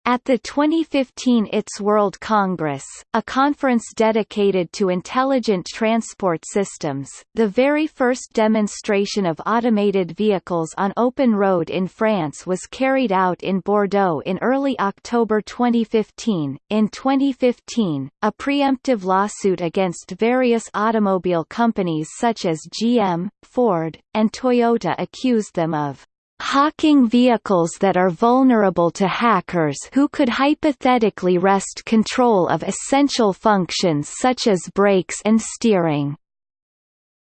[SPEAKER 1] At the 2015 ITS World Congress, a conference dedicated to intelligent transport systems, the very first demonstration of automated vehicles on open road in France was carried out in Bordeaux in early October 2015. In 2015, a preemptive lawsuit against various automobile companies such as GM, Ford, and Toyota accused them of hawking vehicles that are vulnerable to hackers who could hypothetically wrest control of essential functions such as brakes and steering.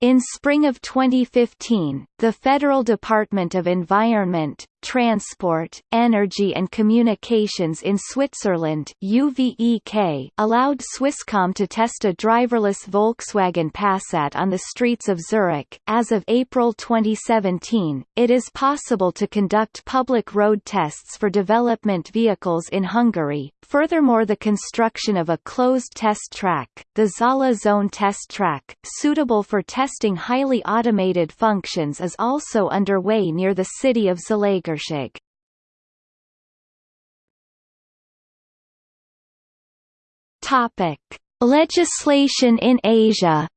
[SPEAKER 1] In spring of 2015, the Federal Department of Environment, Transport, Energy and Communications in Switzerland UVEK allowed Swisscom to test a driverless Volkswagen Passat on the streets of Zurich. As of April 2017, it is possible to conduct public road tests for development vehicles in Hungary. Furthermore the construction of a closed test track, the Zala Zone Test Track, suitable for testing highly automated functions is also underway near the city of Shakershake. Topic: Legislation in Asia.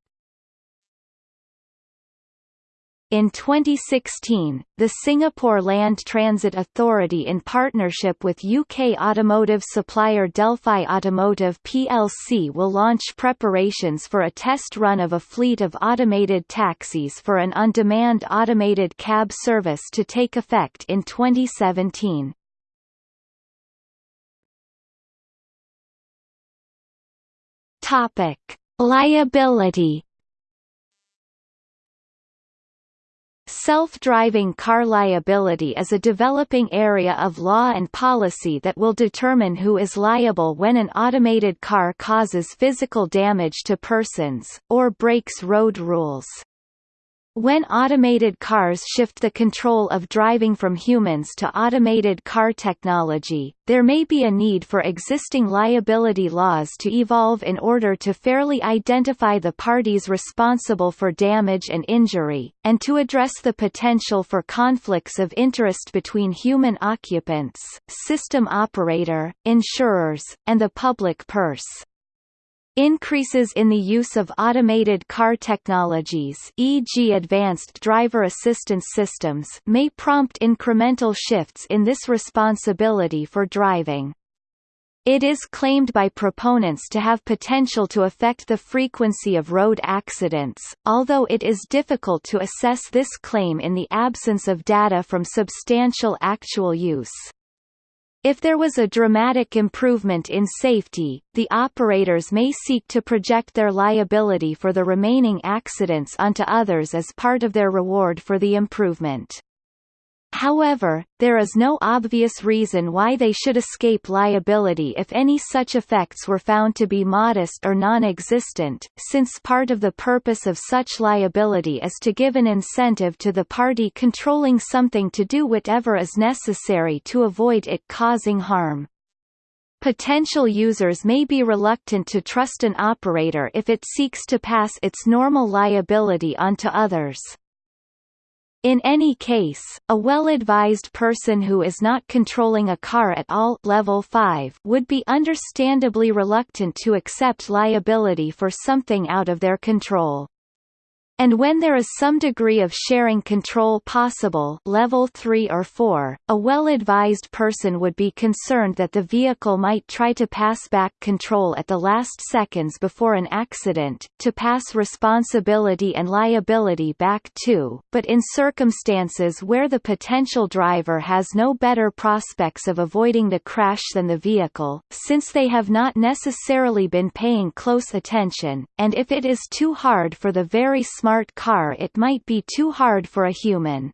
[SPEAKER 1] In 2016, the Singapore Land Transit Authority in partnership with UK automotive supplier Delphi Automotive plc will launch preparations for a test run of a fleet of automated taxis for an on-demand automated cab service to take effect in 2017. Topic: Liability Self-driving car liability is a developing area of law and policy that will determine who is liable when an automated car causes physical damage to persons, or breaks road rules. When automated cars shift the control of driving from humans to automated car technology, there may be a need for existing liability laws to evolve in order to fairly identify the parties responsible for damage and injury, and to address the potential for conflicts of interest between human occupants, system operator, insurers, and the public purse. Increases in the use of automated car technologies e.g. advanced driver assistance systems may prompt incremental shifts in this responsibility for driving. It is claimed by proponents to have potential to affect the frequency of road accidents, although it is difficult to assess this claim in the absence of data from substantial actual use. If there was a dramatic improvement in safety, the operators may seek to project their liability for the remaining accidents onto others as part of their reward for the improvement. However, there is no obvious reason why they should escape liability if any such effects were found to be modest or non-existent, since part of the purpose of such liability is to give an incentive to the party controlling something to do whatever is necessary to avoid it causing harm. Potential users may be reluctant to trust an operator if it seeks to pass its normal liability onto others. In any case, a well-advised person who is not controlling a car at all level 5 would be understandably reluctant to accept liability for something out of their control. And when there is some degree of sharing control possible level 3 or 4, a well-advised person would be concerned that the vehicle might try to pass back control at the last seconds before an accident, to pass responsibility and liability back to, but in circumstances where the potential driver has no better prospects of avoiding the crash than the vehicle, since they have not necessarily been paying close attention, and if it is too hard for the very smart car it might be too hard for a human.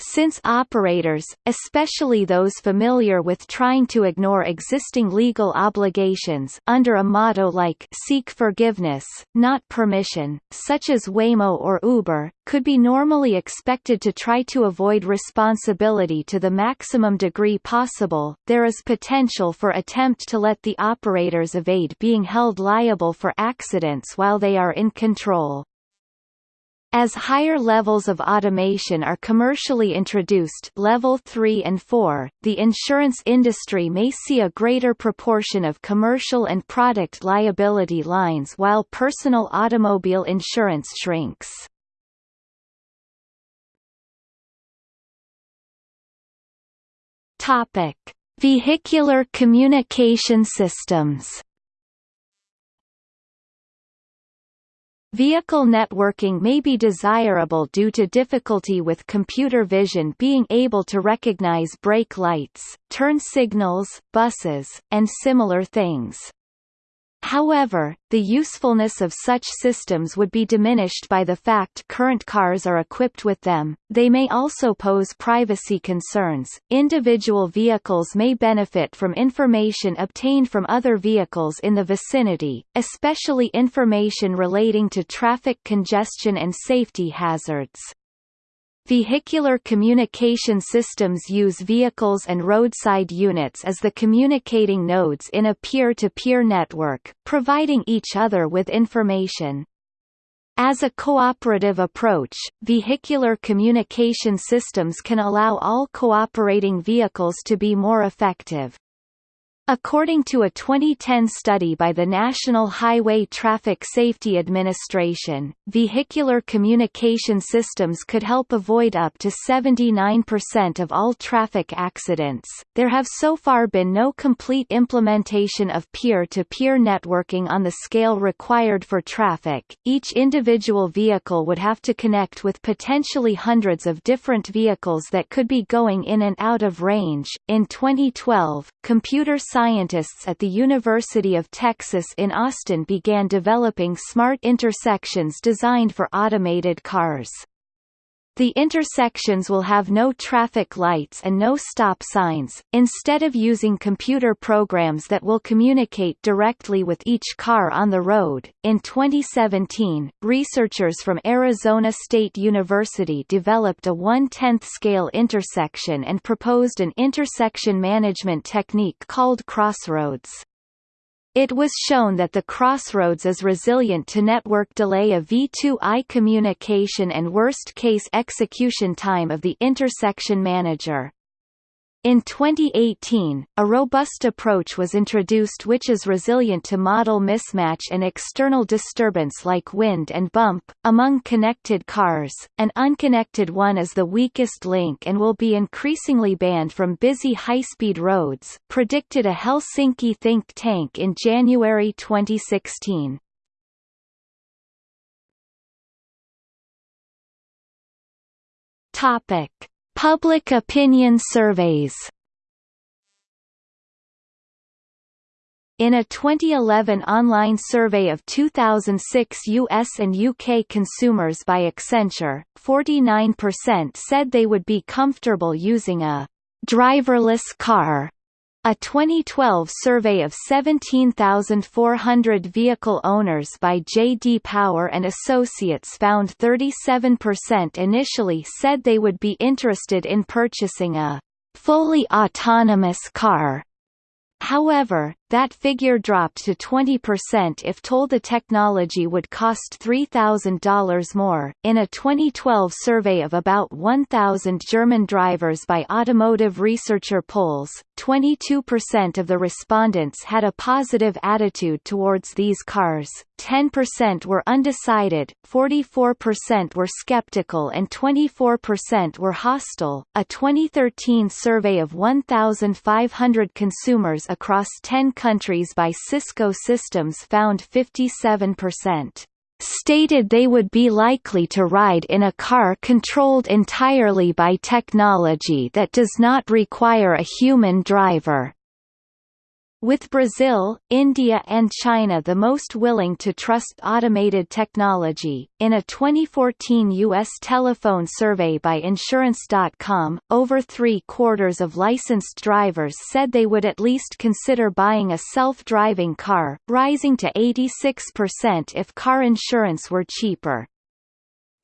[SPEAKER 1] Since operators, especially those familiar with trying to ignore existing legal obligations under a motto like seek forgiveness, not permission, such as Waymo or Uber, could be normally expected to try to avoid responsibility to the maximum degree possible, there is potential for attempt to let the operators evade being held liable for accidents while they are in control. As higher levels of automation are commercially introduced level 3 and 4, the insurance industry may see a greater proportion of commercial and product liability lines while personal automobile insurance shrinks. Topic: Vehicular communication systems Vehicle networking may be desirable due to difficulty with computer vision being able to recognize brake lights, turn signals, buses, and similar things. However, the usefulness of such systems would be diminished by the fact current cars are equipped with them. They may also pose privacy concerns. Individual vehicles may benefit from information obtained from other vehicles in the vicinity, especially information relating to traffic congestion and safety hazards. Vehicular communication systems use vehicles and roadside units as the communicating nodes in a peer-to-peer -peer network, providing each other with information. As a cooperative approach, vehicular communication systems can allow all cooperating vehicles to be more effective. According to a 2010 study by the National Highway Traffic Safety Administration, vehicular communication systems could help avoid up to 79% of all traffic accidents. There have so far been no complete implementation of peer-to-peer networking on the scale required for traffic. Each individual vehicle would have to connect with potentially hundreds of different vehicles that could be going in and out of range. In 2012, computer scientists at the University of Texas in Austin began developing smart intersections designed for automated cars. The intersections will have no traffic lights and no stop signs, instead of using computer programs that will communicate directly with each car on the road. In 2017, researchers from Arizona State University developed a one-tenth scale intersection and proposed an intersection management technique called crossroads. It was shown that the crossroads is resilient to network delay of V2I communication and worst-case execution time of the intersection manager. In 2018, a robust approach was introduced which is resilient to model mismatch and external disturbance like wind and bump. Among connected cars, an unconnected one is the weakest link and will be increasingly banned from busy high-speed roads, predicted a Helsinki think tank in January 2016. Topic Public opinion surveys. In a 2011 online survey of 2006 US and UK consumers by Accenture, 49% said they would be comfortable using a driverless car a 2012 survey of 17,400 vehicle owners by J.D. Power and Associates found 37% initially said they would be interested in purchasing a fully autonomous car. However, that figure dropped to 20% if told the technology would cost $3,000 more. In a 2012 survey of about 1,000 German drivers by automotive researcher Puls, 22% of the respondents had a positive attitude towards these cars, 10% were undecided, 44% were skeptical, and 24% were hostile. A 2013 survey of 1,500 consumers across 10 countries by Cisco Systems found 57% stated they would be likely to ride in a car controlled entirely by technology that does not require a human driver. With Brazil, India and China the most willing to trust automated technology, in a 2014 U.S. telephone survey by Insurance.com, over three-quarters of licensed drivers said they would at least consider buying a self-driving car, rising to 86% if car insurance were cheaper.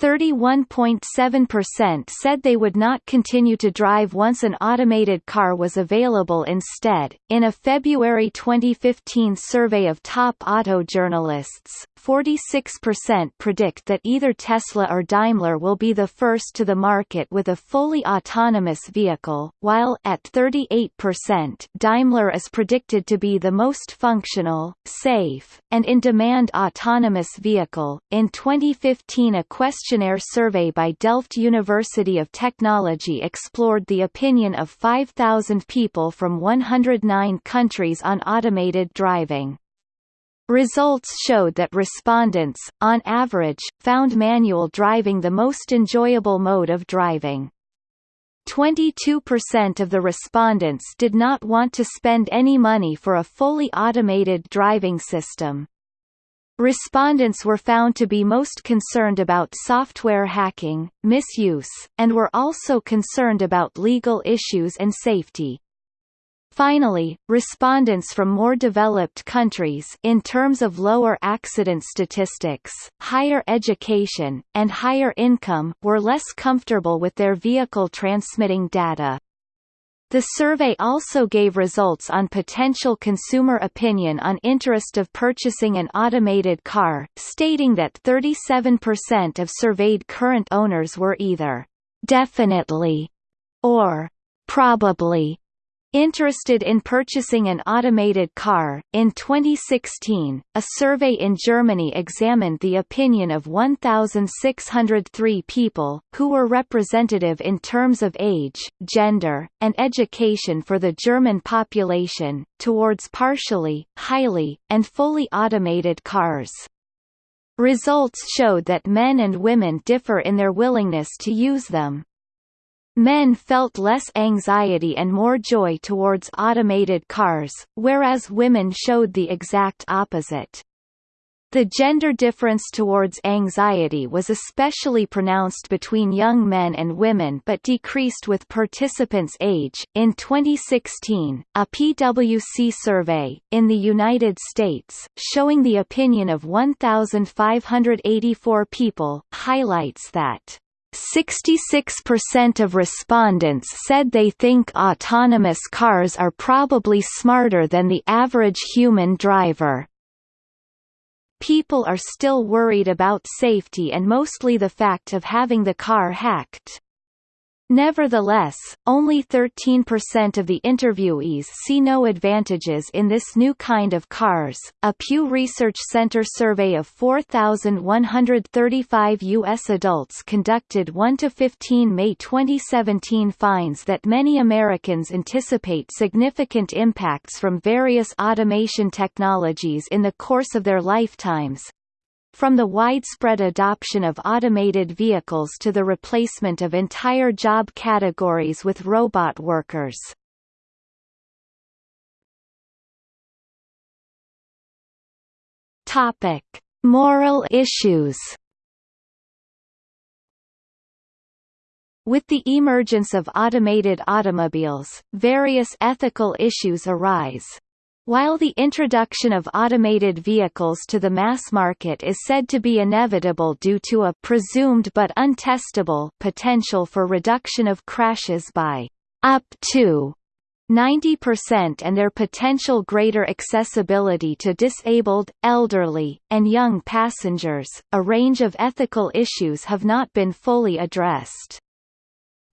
[SPEAKER 1] 31.7% said they would not continue to drive once an automated car was available instead. In a February 2015 survey of top auto journalists, 46% predict that either Tesla or Daimler will be the first to the market with a fully autonomous vehicle, while at 38% Daimler is predicted to be the most functional, safe, and in-demand autonomous vehicle. In 2015 a questionnaire survey by Delft University of Technology explored the opinion of 5,000 people from 109 countries on automated driving. Results showed that respondents, on average, found manual driving the most enjoyable mode of driving. 22% of the respondents did not want to spend any money for a fully automated driving system. Respondents were found to be most concerned about software hacking, misuse, and were also concerned about legal issues and safety. Finally, respondents from more developed countries in terms of lower accident statistics, higher education, and higher income were less comfortable with their vehicle transmitting data. The survey also gave results on potential consumer opinion on interest of purchasing an automated car, stating that 37% of surveyed current owners were either definitely or probably Interested in purchasing an automated car, in 2016, a survey in Germany examined the opinion of 1,603 people, who were representative in terms of age, gender, and education for the German population, towards partially, highly, and fully automated cars. Results showed that men and women differ in their willingness to use them. Men felt less anxiety and more joy towards automated cars, whereas women showed the exact opposite. The gender difference towards anxiety was especially pronounced between young men and women but decreased with participants' age. In 2016, a PwC survey, in the United States, showing the opinion of 1,584 people, highlights that 66% of respondents said they think autonomous cars are probably smarter than the average human driver. People are still worried about safety and mostly the fact of having the car hacked. Nevertheless, only 13% of the interviewees see no advantages in this new kind of cars. A Pew Research Center survey of 4,135 U.S. adults conducted 1 to 15 May 2017 finds that many Americans anticipate significant impacts from various automation technologies in the course of their lifetimes, from the widespread adoption of automated vehicles to the replacement of entire job categories with robot workers. Topic: Moral issues. With the emergence of automated automobiles, various ethical issues arise. While the introduction of automated vehicles to the mass market is said to be inevitable due to a presumed but untestable potential for reduction of crashes by up to 90% and their potential greater accessibility to disabled, elderly, and young passengers, a range of ethical issues have not been fully addressed.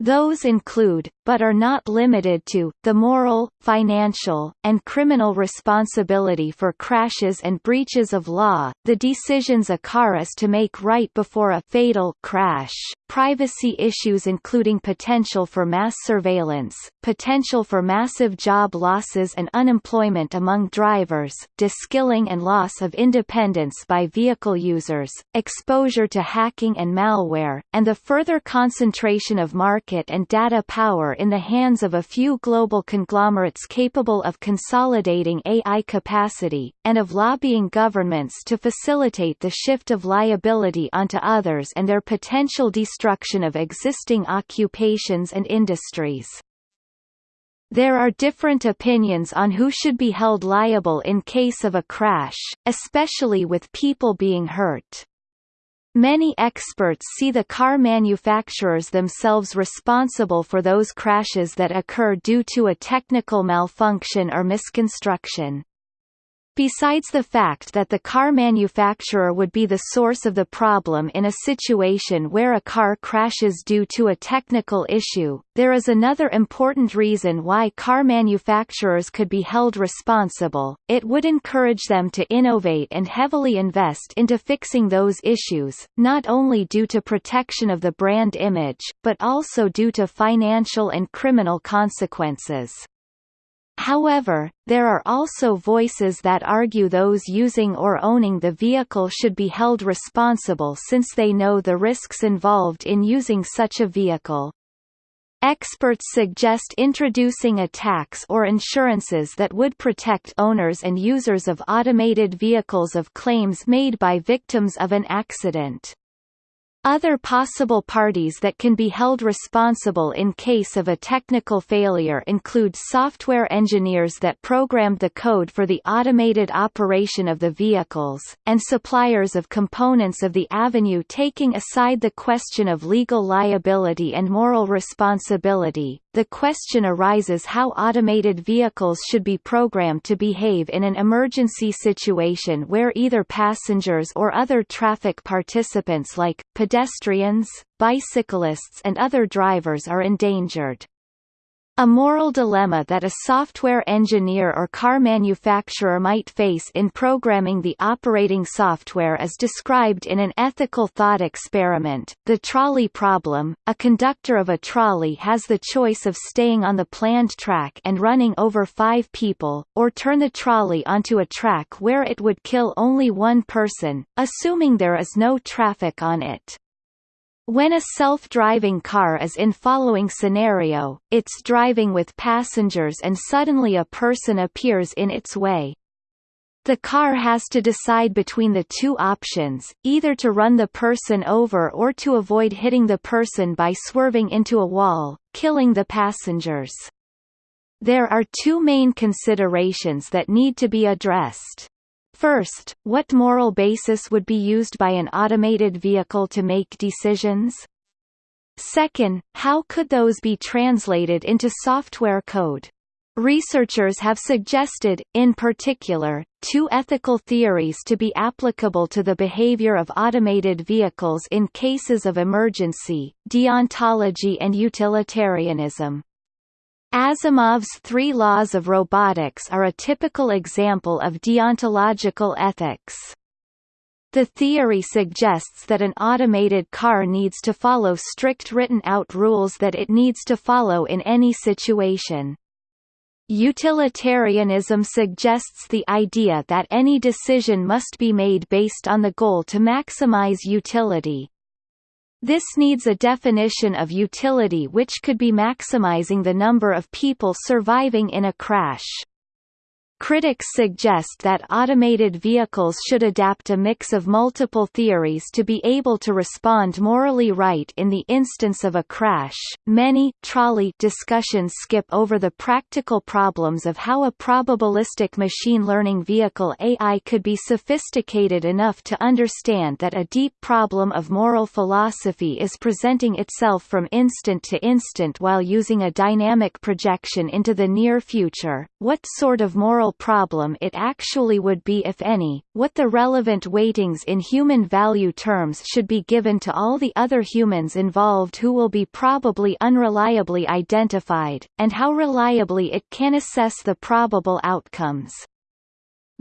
[SPEAKER 1] Those include, but are not limited to, the moral, financial, and criminal responsibility for crashes and breaches of law, the decisions a car is to make right before a fatal crash, privacy issues including potential for mass surveillance, potential for massive job losses and unemployment among drivers, deskilling and loss of independence by vehicle users, exposure to hacking and malware, and the further concentration of market and data power in the hands of a few global conglomerates capable of consolidating AI capacity, and of lobbying governments to facilitate the shift of liability onto others and their potential destruction of existing occupations and industries. There are different opinions on who should be held liable in case of a crash, especially with people being hurt. Many experts see the car manufacturers themselves responsible for those crashes that occur due to a technical malfunction or misconstruction. Besides the fact that the car manufacturer would be the source of the problem in a situation where a car crashes due to a technical issue, there is another important reason why car manufacturers could be held responsible, it would encourage them to innovate and heavily invest into fixing those issues, not only due to protection of the brand image, but also due to financial and criminal consequences. However, there are also voices that argue those using or owning the vehicle should be held responsible since they know the risks involved in using such a vehicle. Experts suggest introducing a tax or insurances that would protect owners and users of automated vehicles of claims made by victims of an accident. Other possible parties that can be held responsible in case of a technical failure include software engineers that programmed the code for the automated operation of the vehicles, and suppliers of components of the avenue taking aside the question of legal liability and moral responsibility. The question arises how automated vehicles should be programmed to behave in an emergency situation where either passengers or other traffic participants like pedestrians, bicyclists and other drivers are endangered. A moral dilemma that a software engineer or car manufacturer might face in programming the operating software is described in an ethical thought experiment, the trolley problem. A conductor of a trolley has the choice of staying on the planned track and running over five people, or turn the trolley onto a track where it would kill only one person, assuming there is no traffic on it. When a self-driving car is in following scenario, it's driving with passengers and suddenly a person appears in its way. The car has to decide between the two options, either to run the person over or to avoid hitting the person by swerving into a wall, killing the passengers. There are two main considerations that need to be addressed. First, what moral basis would be used by an automated vehicle to make decisions? Second, how could those be translated into software code? Researchers have suggested, in particular, two ethical theories to be applicable to the behavior of automated vehicles in cases of emergency, deontology and utilitarianism. Asimov's three laws of robotics are a typical example of deontological ethics. The theory suggests that an automated car needs to follow strict written-out rules that it needs to follow in any situation. Utilitarianism suggests the idea that any decision must be made based on the goal to maximize utility, this needs a definition of utility which could be maximizing the number of people surviving in a crash. Critics suggest that automated vehicles should adapt a mix of multiple theories to be able to respond morally right in the instance of a crash. Many trolley discussions skip over the practical problems of how a probabilistic machine learning vehicle AI could be sophisticated enough to understand that a deep problem of moral philosophy is presenting itself from instant to instant while using a dynamic projection into the near future. What sort of moral problem it actually would be if any, what the relevant weightings in human value terms should be given to all the other humans involved who will be probably unreliably identified, and how reliably it can assess the probable outcomes.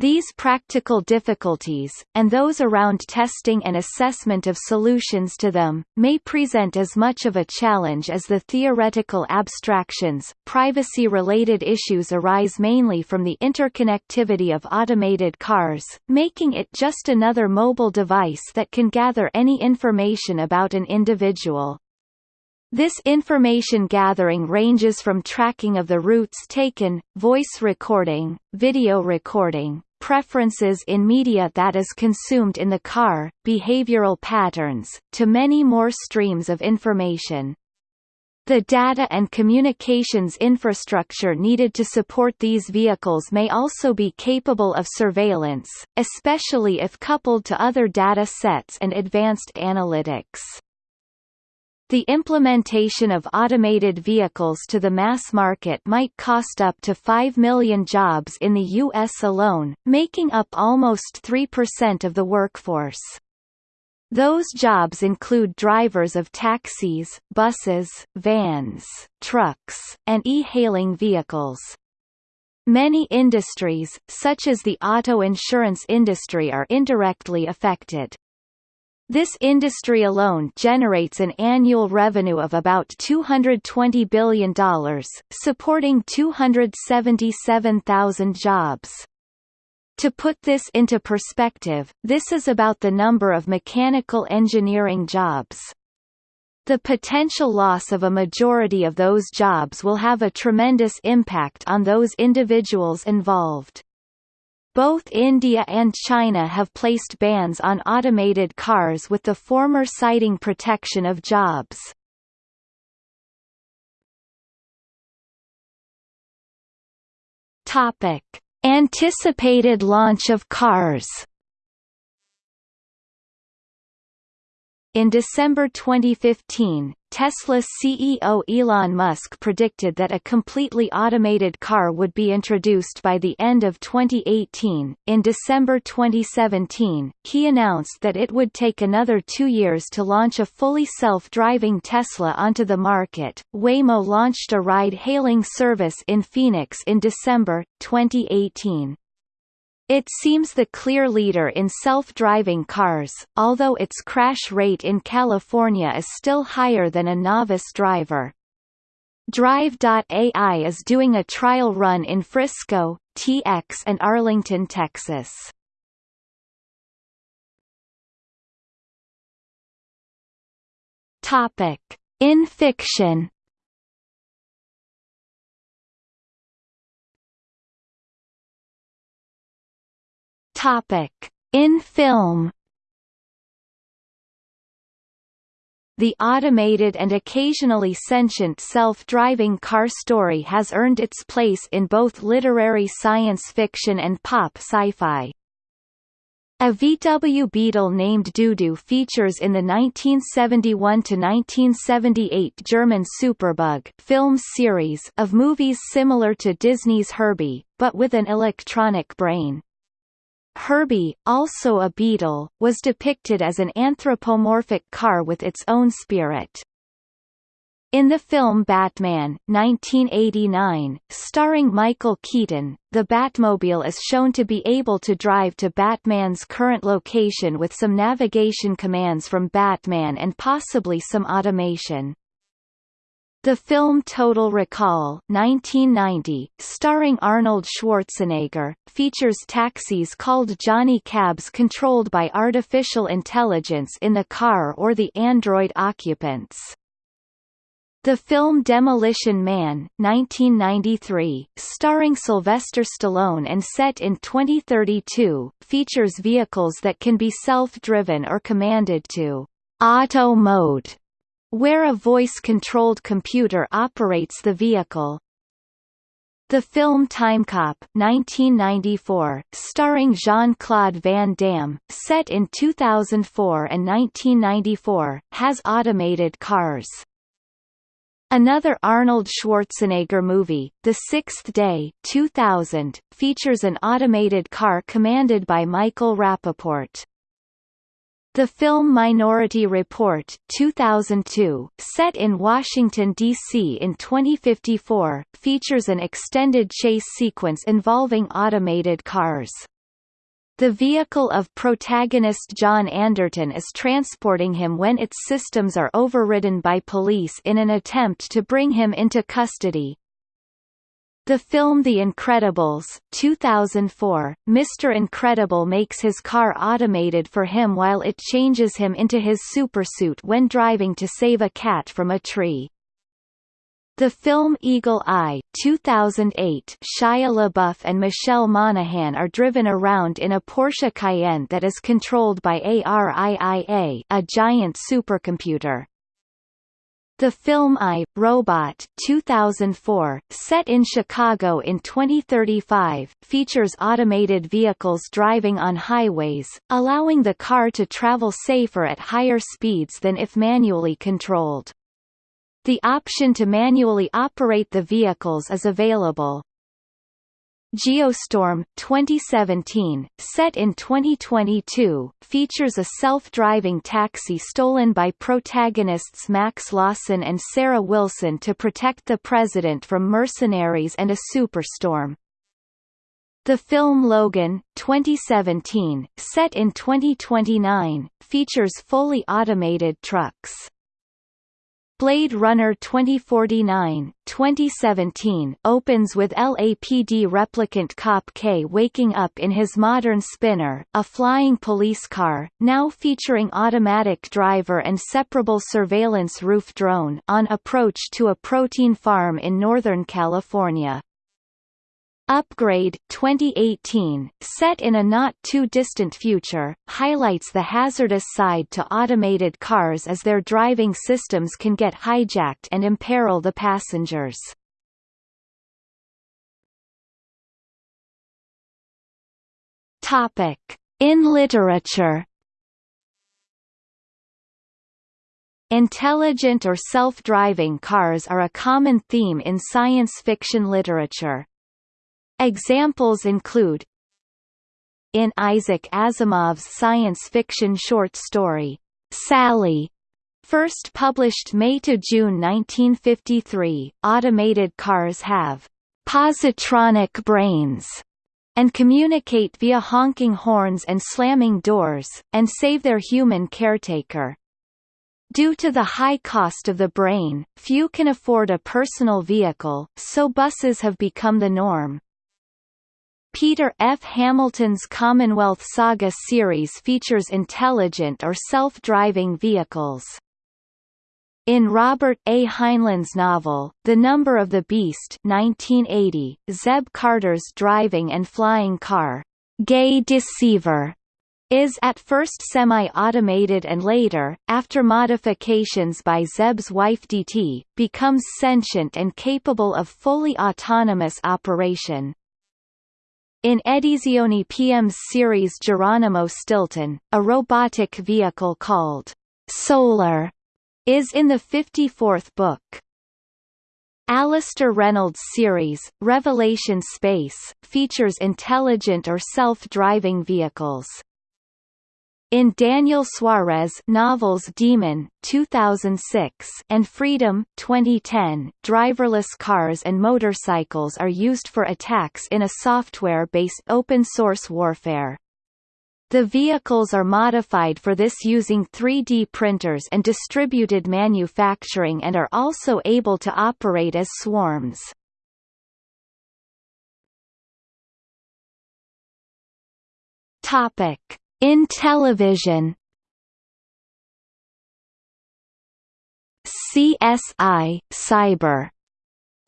[SPEAKER 1] These practical difficulties, and those around testing and assessment of solutions to them, may present as much of a challenge as the theoretical abstractions. Privacy related issues arise mainly from the interconnectivity of automated cars, making it just another mobile device that can gather any information about an individual. This information gathering ranges from tracking of the routes taken, voice recording, video recording, preferences in media that is consumed in the car, behavioral patterns, to many more streams of information. The data and communications infrastructure needed to support these vehicles may also be capable of surveillance, especially if coupled to other data sets and advanced analytics. The implementation of automated vehicles to the mass market might cost up to 5 million jobs in the U.S. alone, making up almost 3% of the workforce. Those jobs include drivers of taxis, buses, vans, trucks, and e-hailing vehicles. Many industries, such as the auto insurance industry are indirectly affected. This industry alone generates an annual revenue of about $220 billion, supporting 277,000 jobs. To put this into perspective, this is about the number of mechanical engineering jobs. The potential loss of a majority of those jobs will have a tremendous impact on those individuals involved. Both India and China have placed bans on automated cars with the former citing protection of jobs. Topic: Anticipated launch of cars In December 2015, Tesla CEO Elon Musk predicted that a completely automated car would be introduced by the end of 2018. In December 2017, he announced that it would take another two years to launch a fully self-driving Tesla onto the market. Waymo launched a ride-hailing service in Phoenix in December 2018. It seems the clear leader in self-driving cars, although its crash rate in California is still higher than a novice driver. Drive.ai is doing a trial run in Frisco, TX and Arlington, Texas. Topic: In fiction Topic: In film. The automated and occasionally sentient self-driving car story has earned its place in both literary science fiction and pop sci-fi. A VW Beetle named Dudu features in the 1971–1978 German Superbug film series of movies similar to Disney's Herbie, but with an electronic brain. Herbie, also a beetle, was depicted as an anthropomorphic car with its own spirit. In the film Batman 1989, starring Michael Keaton, the Batmobile is shown to be able to drive to Batman's current location with some navigation commands from Batman and possibly some automation. The film Total Recall 1990, starring Arnold Schwarzenegger, features taxis called Johnny Cabs controlled by artificial intelligence in the car or the android occupants. The film Demolition Man 1993, starring Sylvester Stallone and set in 2032, features vehicles that can be self-driven or commanded to auto mode where a voice-controlled computer operates the vehicle. The film Timecop 1994, starring Jean-Claude Van Damme, set in 2004 and 1994, has automated cars. Another Arnold Schwarzenegger movie, The Sixth Day 2000, features an automated car commanded by Michael Rapaport. The film Minority Report 2002, set in Washington, D.C. in 2054, features an extended chase sequence involving automated cars. The vehicle of protagonist John Anderton is transporting him when its systems are overridden by police in an attempt to bring him into custody, the film The Incredibles 2004, Mr. Incredible makes his car automated for him while it changes him into his supersuit when driving to save a cat from a tree. The film Eagle Eye 2008, Shia LaBeouf and Michelle Monaghan are driven around in a Porsche Cayenne that is controlled by ARIIA a giant supercomputer. The film I, Robot 2004, set in Chicago in 2035, features automated vehicles driving on highways, allowing the car to travel safer at higher speeds than if manually controlled. The option to manually operate the vehicles is available. Geostorm 2017, set in 2022, features a self-driving taxi stolen by protagonists Max Lawson and Sarah Wilson to protect the president from mercenaries and a superstorm. The film Logan 2017, set in 2029, features fully automated trucks. Blade Runner 2049 2017 opens with LAPD replicant cop K waking up in his modern spinner, a flying police car, now featuring automatic driver and separable surveillance roof drone on approach to a protein farm in Northern California. Upgrade 2018, set in a not-too-distant future, highlights the hazardous side to automated cars as their driving systems can get hijacked and imperil the passengers. Topic: In literature Intelligent or self-driving cars are a common theme in science fiction literature. Examples include In Isaac Asimov's science fiction short story, Sally, first published May to June 1953, automated cars have positronic brains and communicate via honking horns and slamming doors, and save their human caretaker. Due to the high cost of the brain, few can afford a personal vehicle, so buses have become the norm. Peter F. Hamilton's Commonwealth Saga series features intelligent or self-driving vehicles. In Robert A. Heinlein's novel, The Number of the Beast 1980, Zeb Carter's driving and flying car, Gay Deceiver, is at first semi-automated and later, after modifications by Zeb's wife Deety, becomes sentient and capable of fully autonomous operation. In Edizioni Piemme's series Geronimo Stilton, a robotic vehicle called Solar is in the 54th book. Alastair Reynolds' series, Revelation Space, features intelligent or self-driving vehicles. In Daniel Suarez novels Daemon 2006 and Freedom 2010, driverless cars and motorcycles are used for attacks in a software-based open-source warfare. The vehicles are modified for this using 3D printers and distributed manufacturing and are also able to operate as swarms. Topic in television. CSI Cyber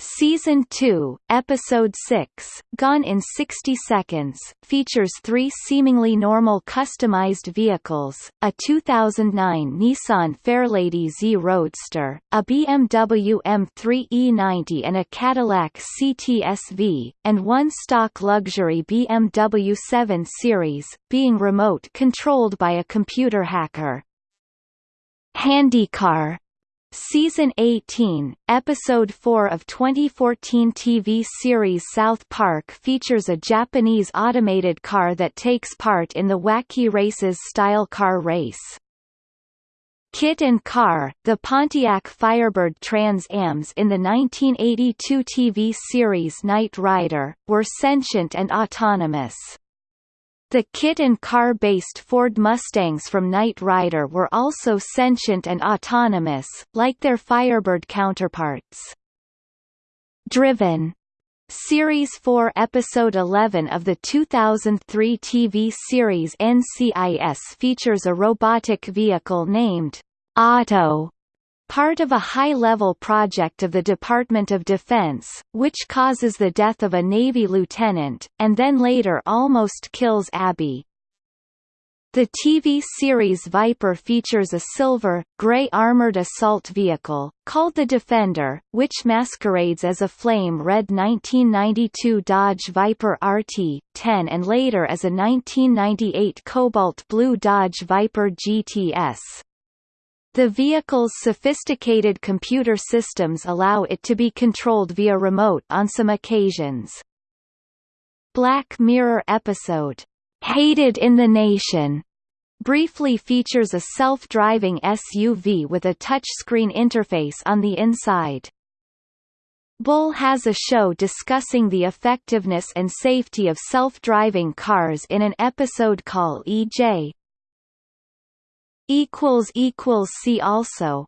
[SPEAKER 1] Season 2, Episode 6, Gone in 60 Seconds, features three seemingly normal customized vehicles, a 2009 Nissan Fairlady Z Roadster, a BMW M3 E90 and a Cadillac CTS-V, and one stock luxury BMW 7 Series, being remote-controlled by a computer hacker. Handicar Season 18, Episode 4 of 2014 TV series South Park features a Japanese automated car that takes part in the Wacky Races style car race. KITT and KARR, the Pontiac Firebird Trans Ams in the 1982 TV series Knight Rider, were sentient and autonomous. The KITT and KARR-based Ford Mustangs from Knight Rider were also sentient and autonomous, like their Firebird counterparts. Driven Series 4 Episode 11 of the 2003 TV series NCIS features a robotic vehicle named Otto part of a high-level project of the Department of Defense, which causes the death of a Navy lieutenant, and then later almost kills Abby. The TV series Viper features a silver, gray armored assault vehicle, called the Defender, which masquerades as a flame-red 1992 Dodge Viper RT-10 and later as a 1998 cobalt blue Dodge Viper GTS. The vehicle's sophisticated computer systems allow it to be controlled via remote on some occasions. Black Mirror episode, "'Hated in the Nation' briefly features a self-driving SUV with a touchscreen interface on the inside. Bull has a show discussing the effectiveness and safety of self-driving cars in an episode called EJ, equals equals see also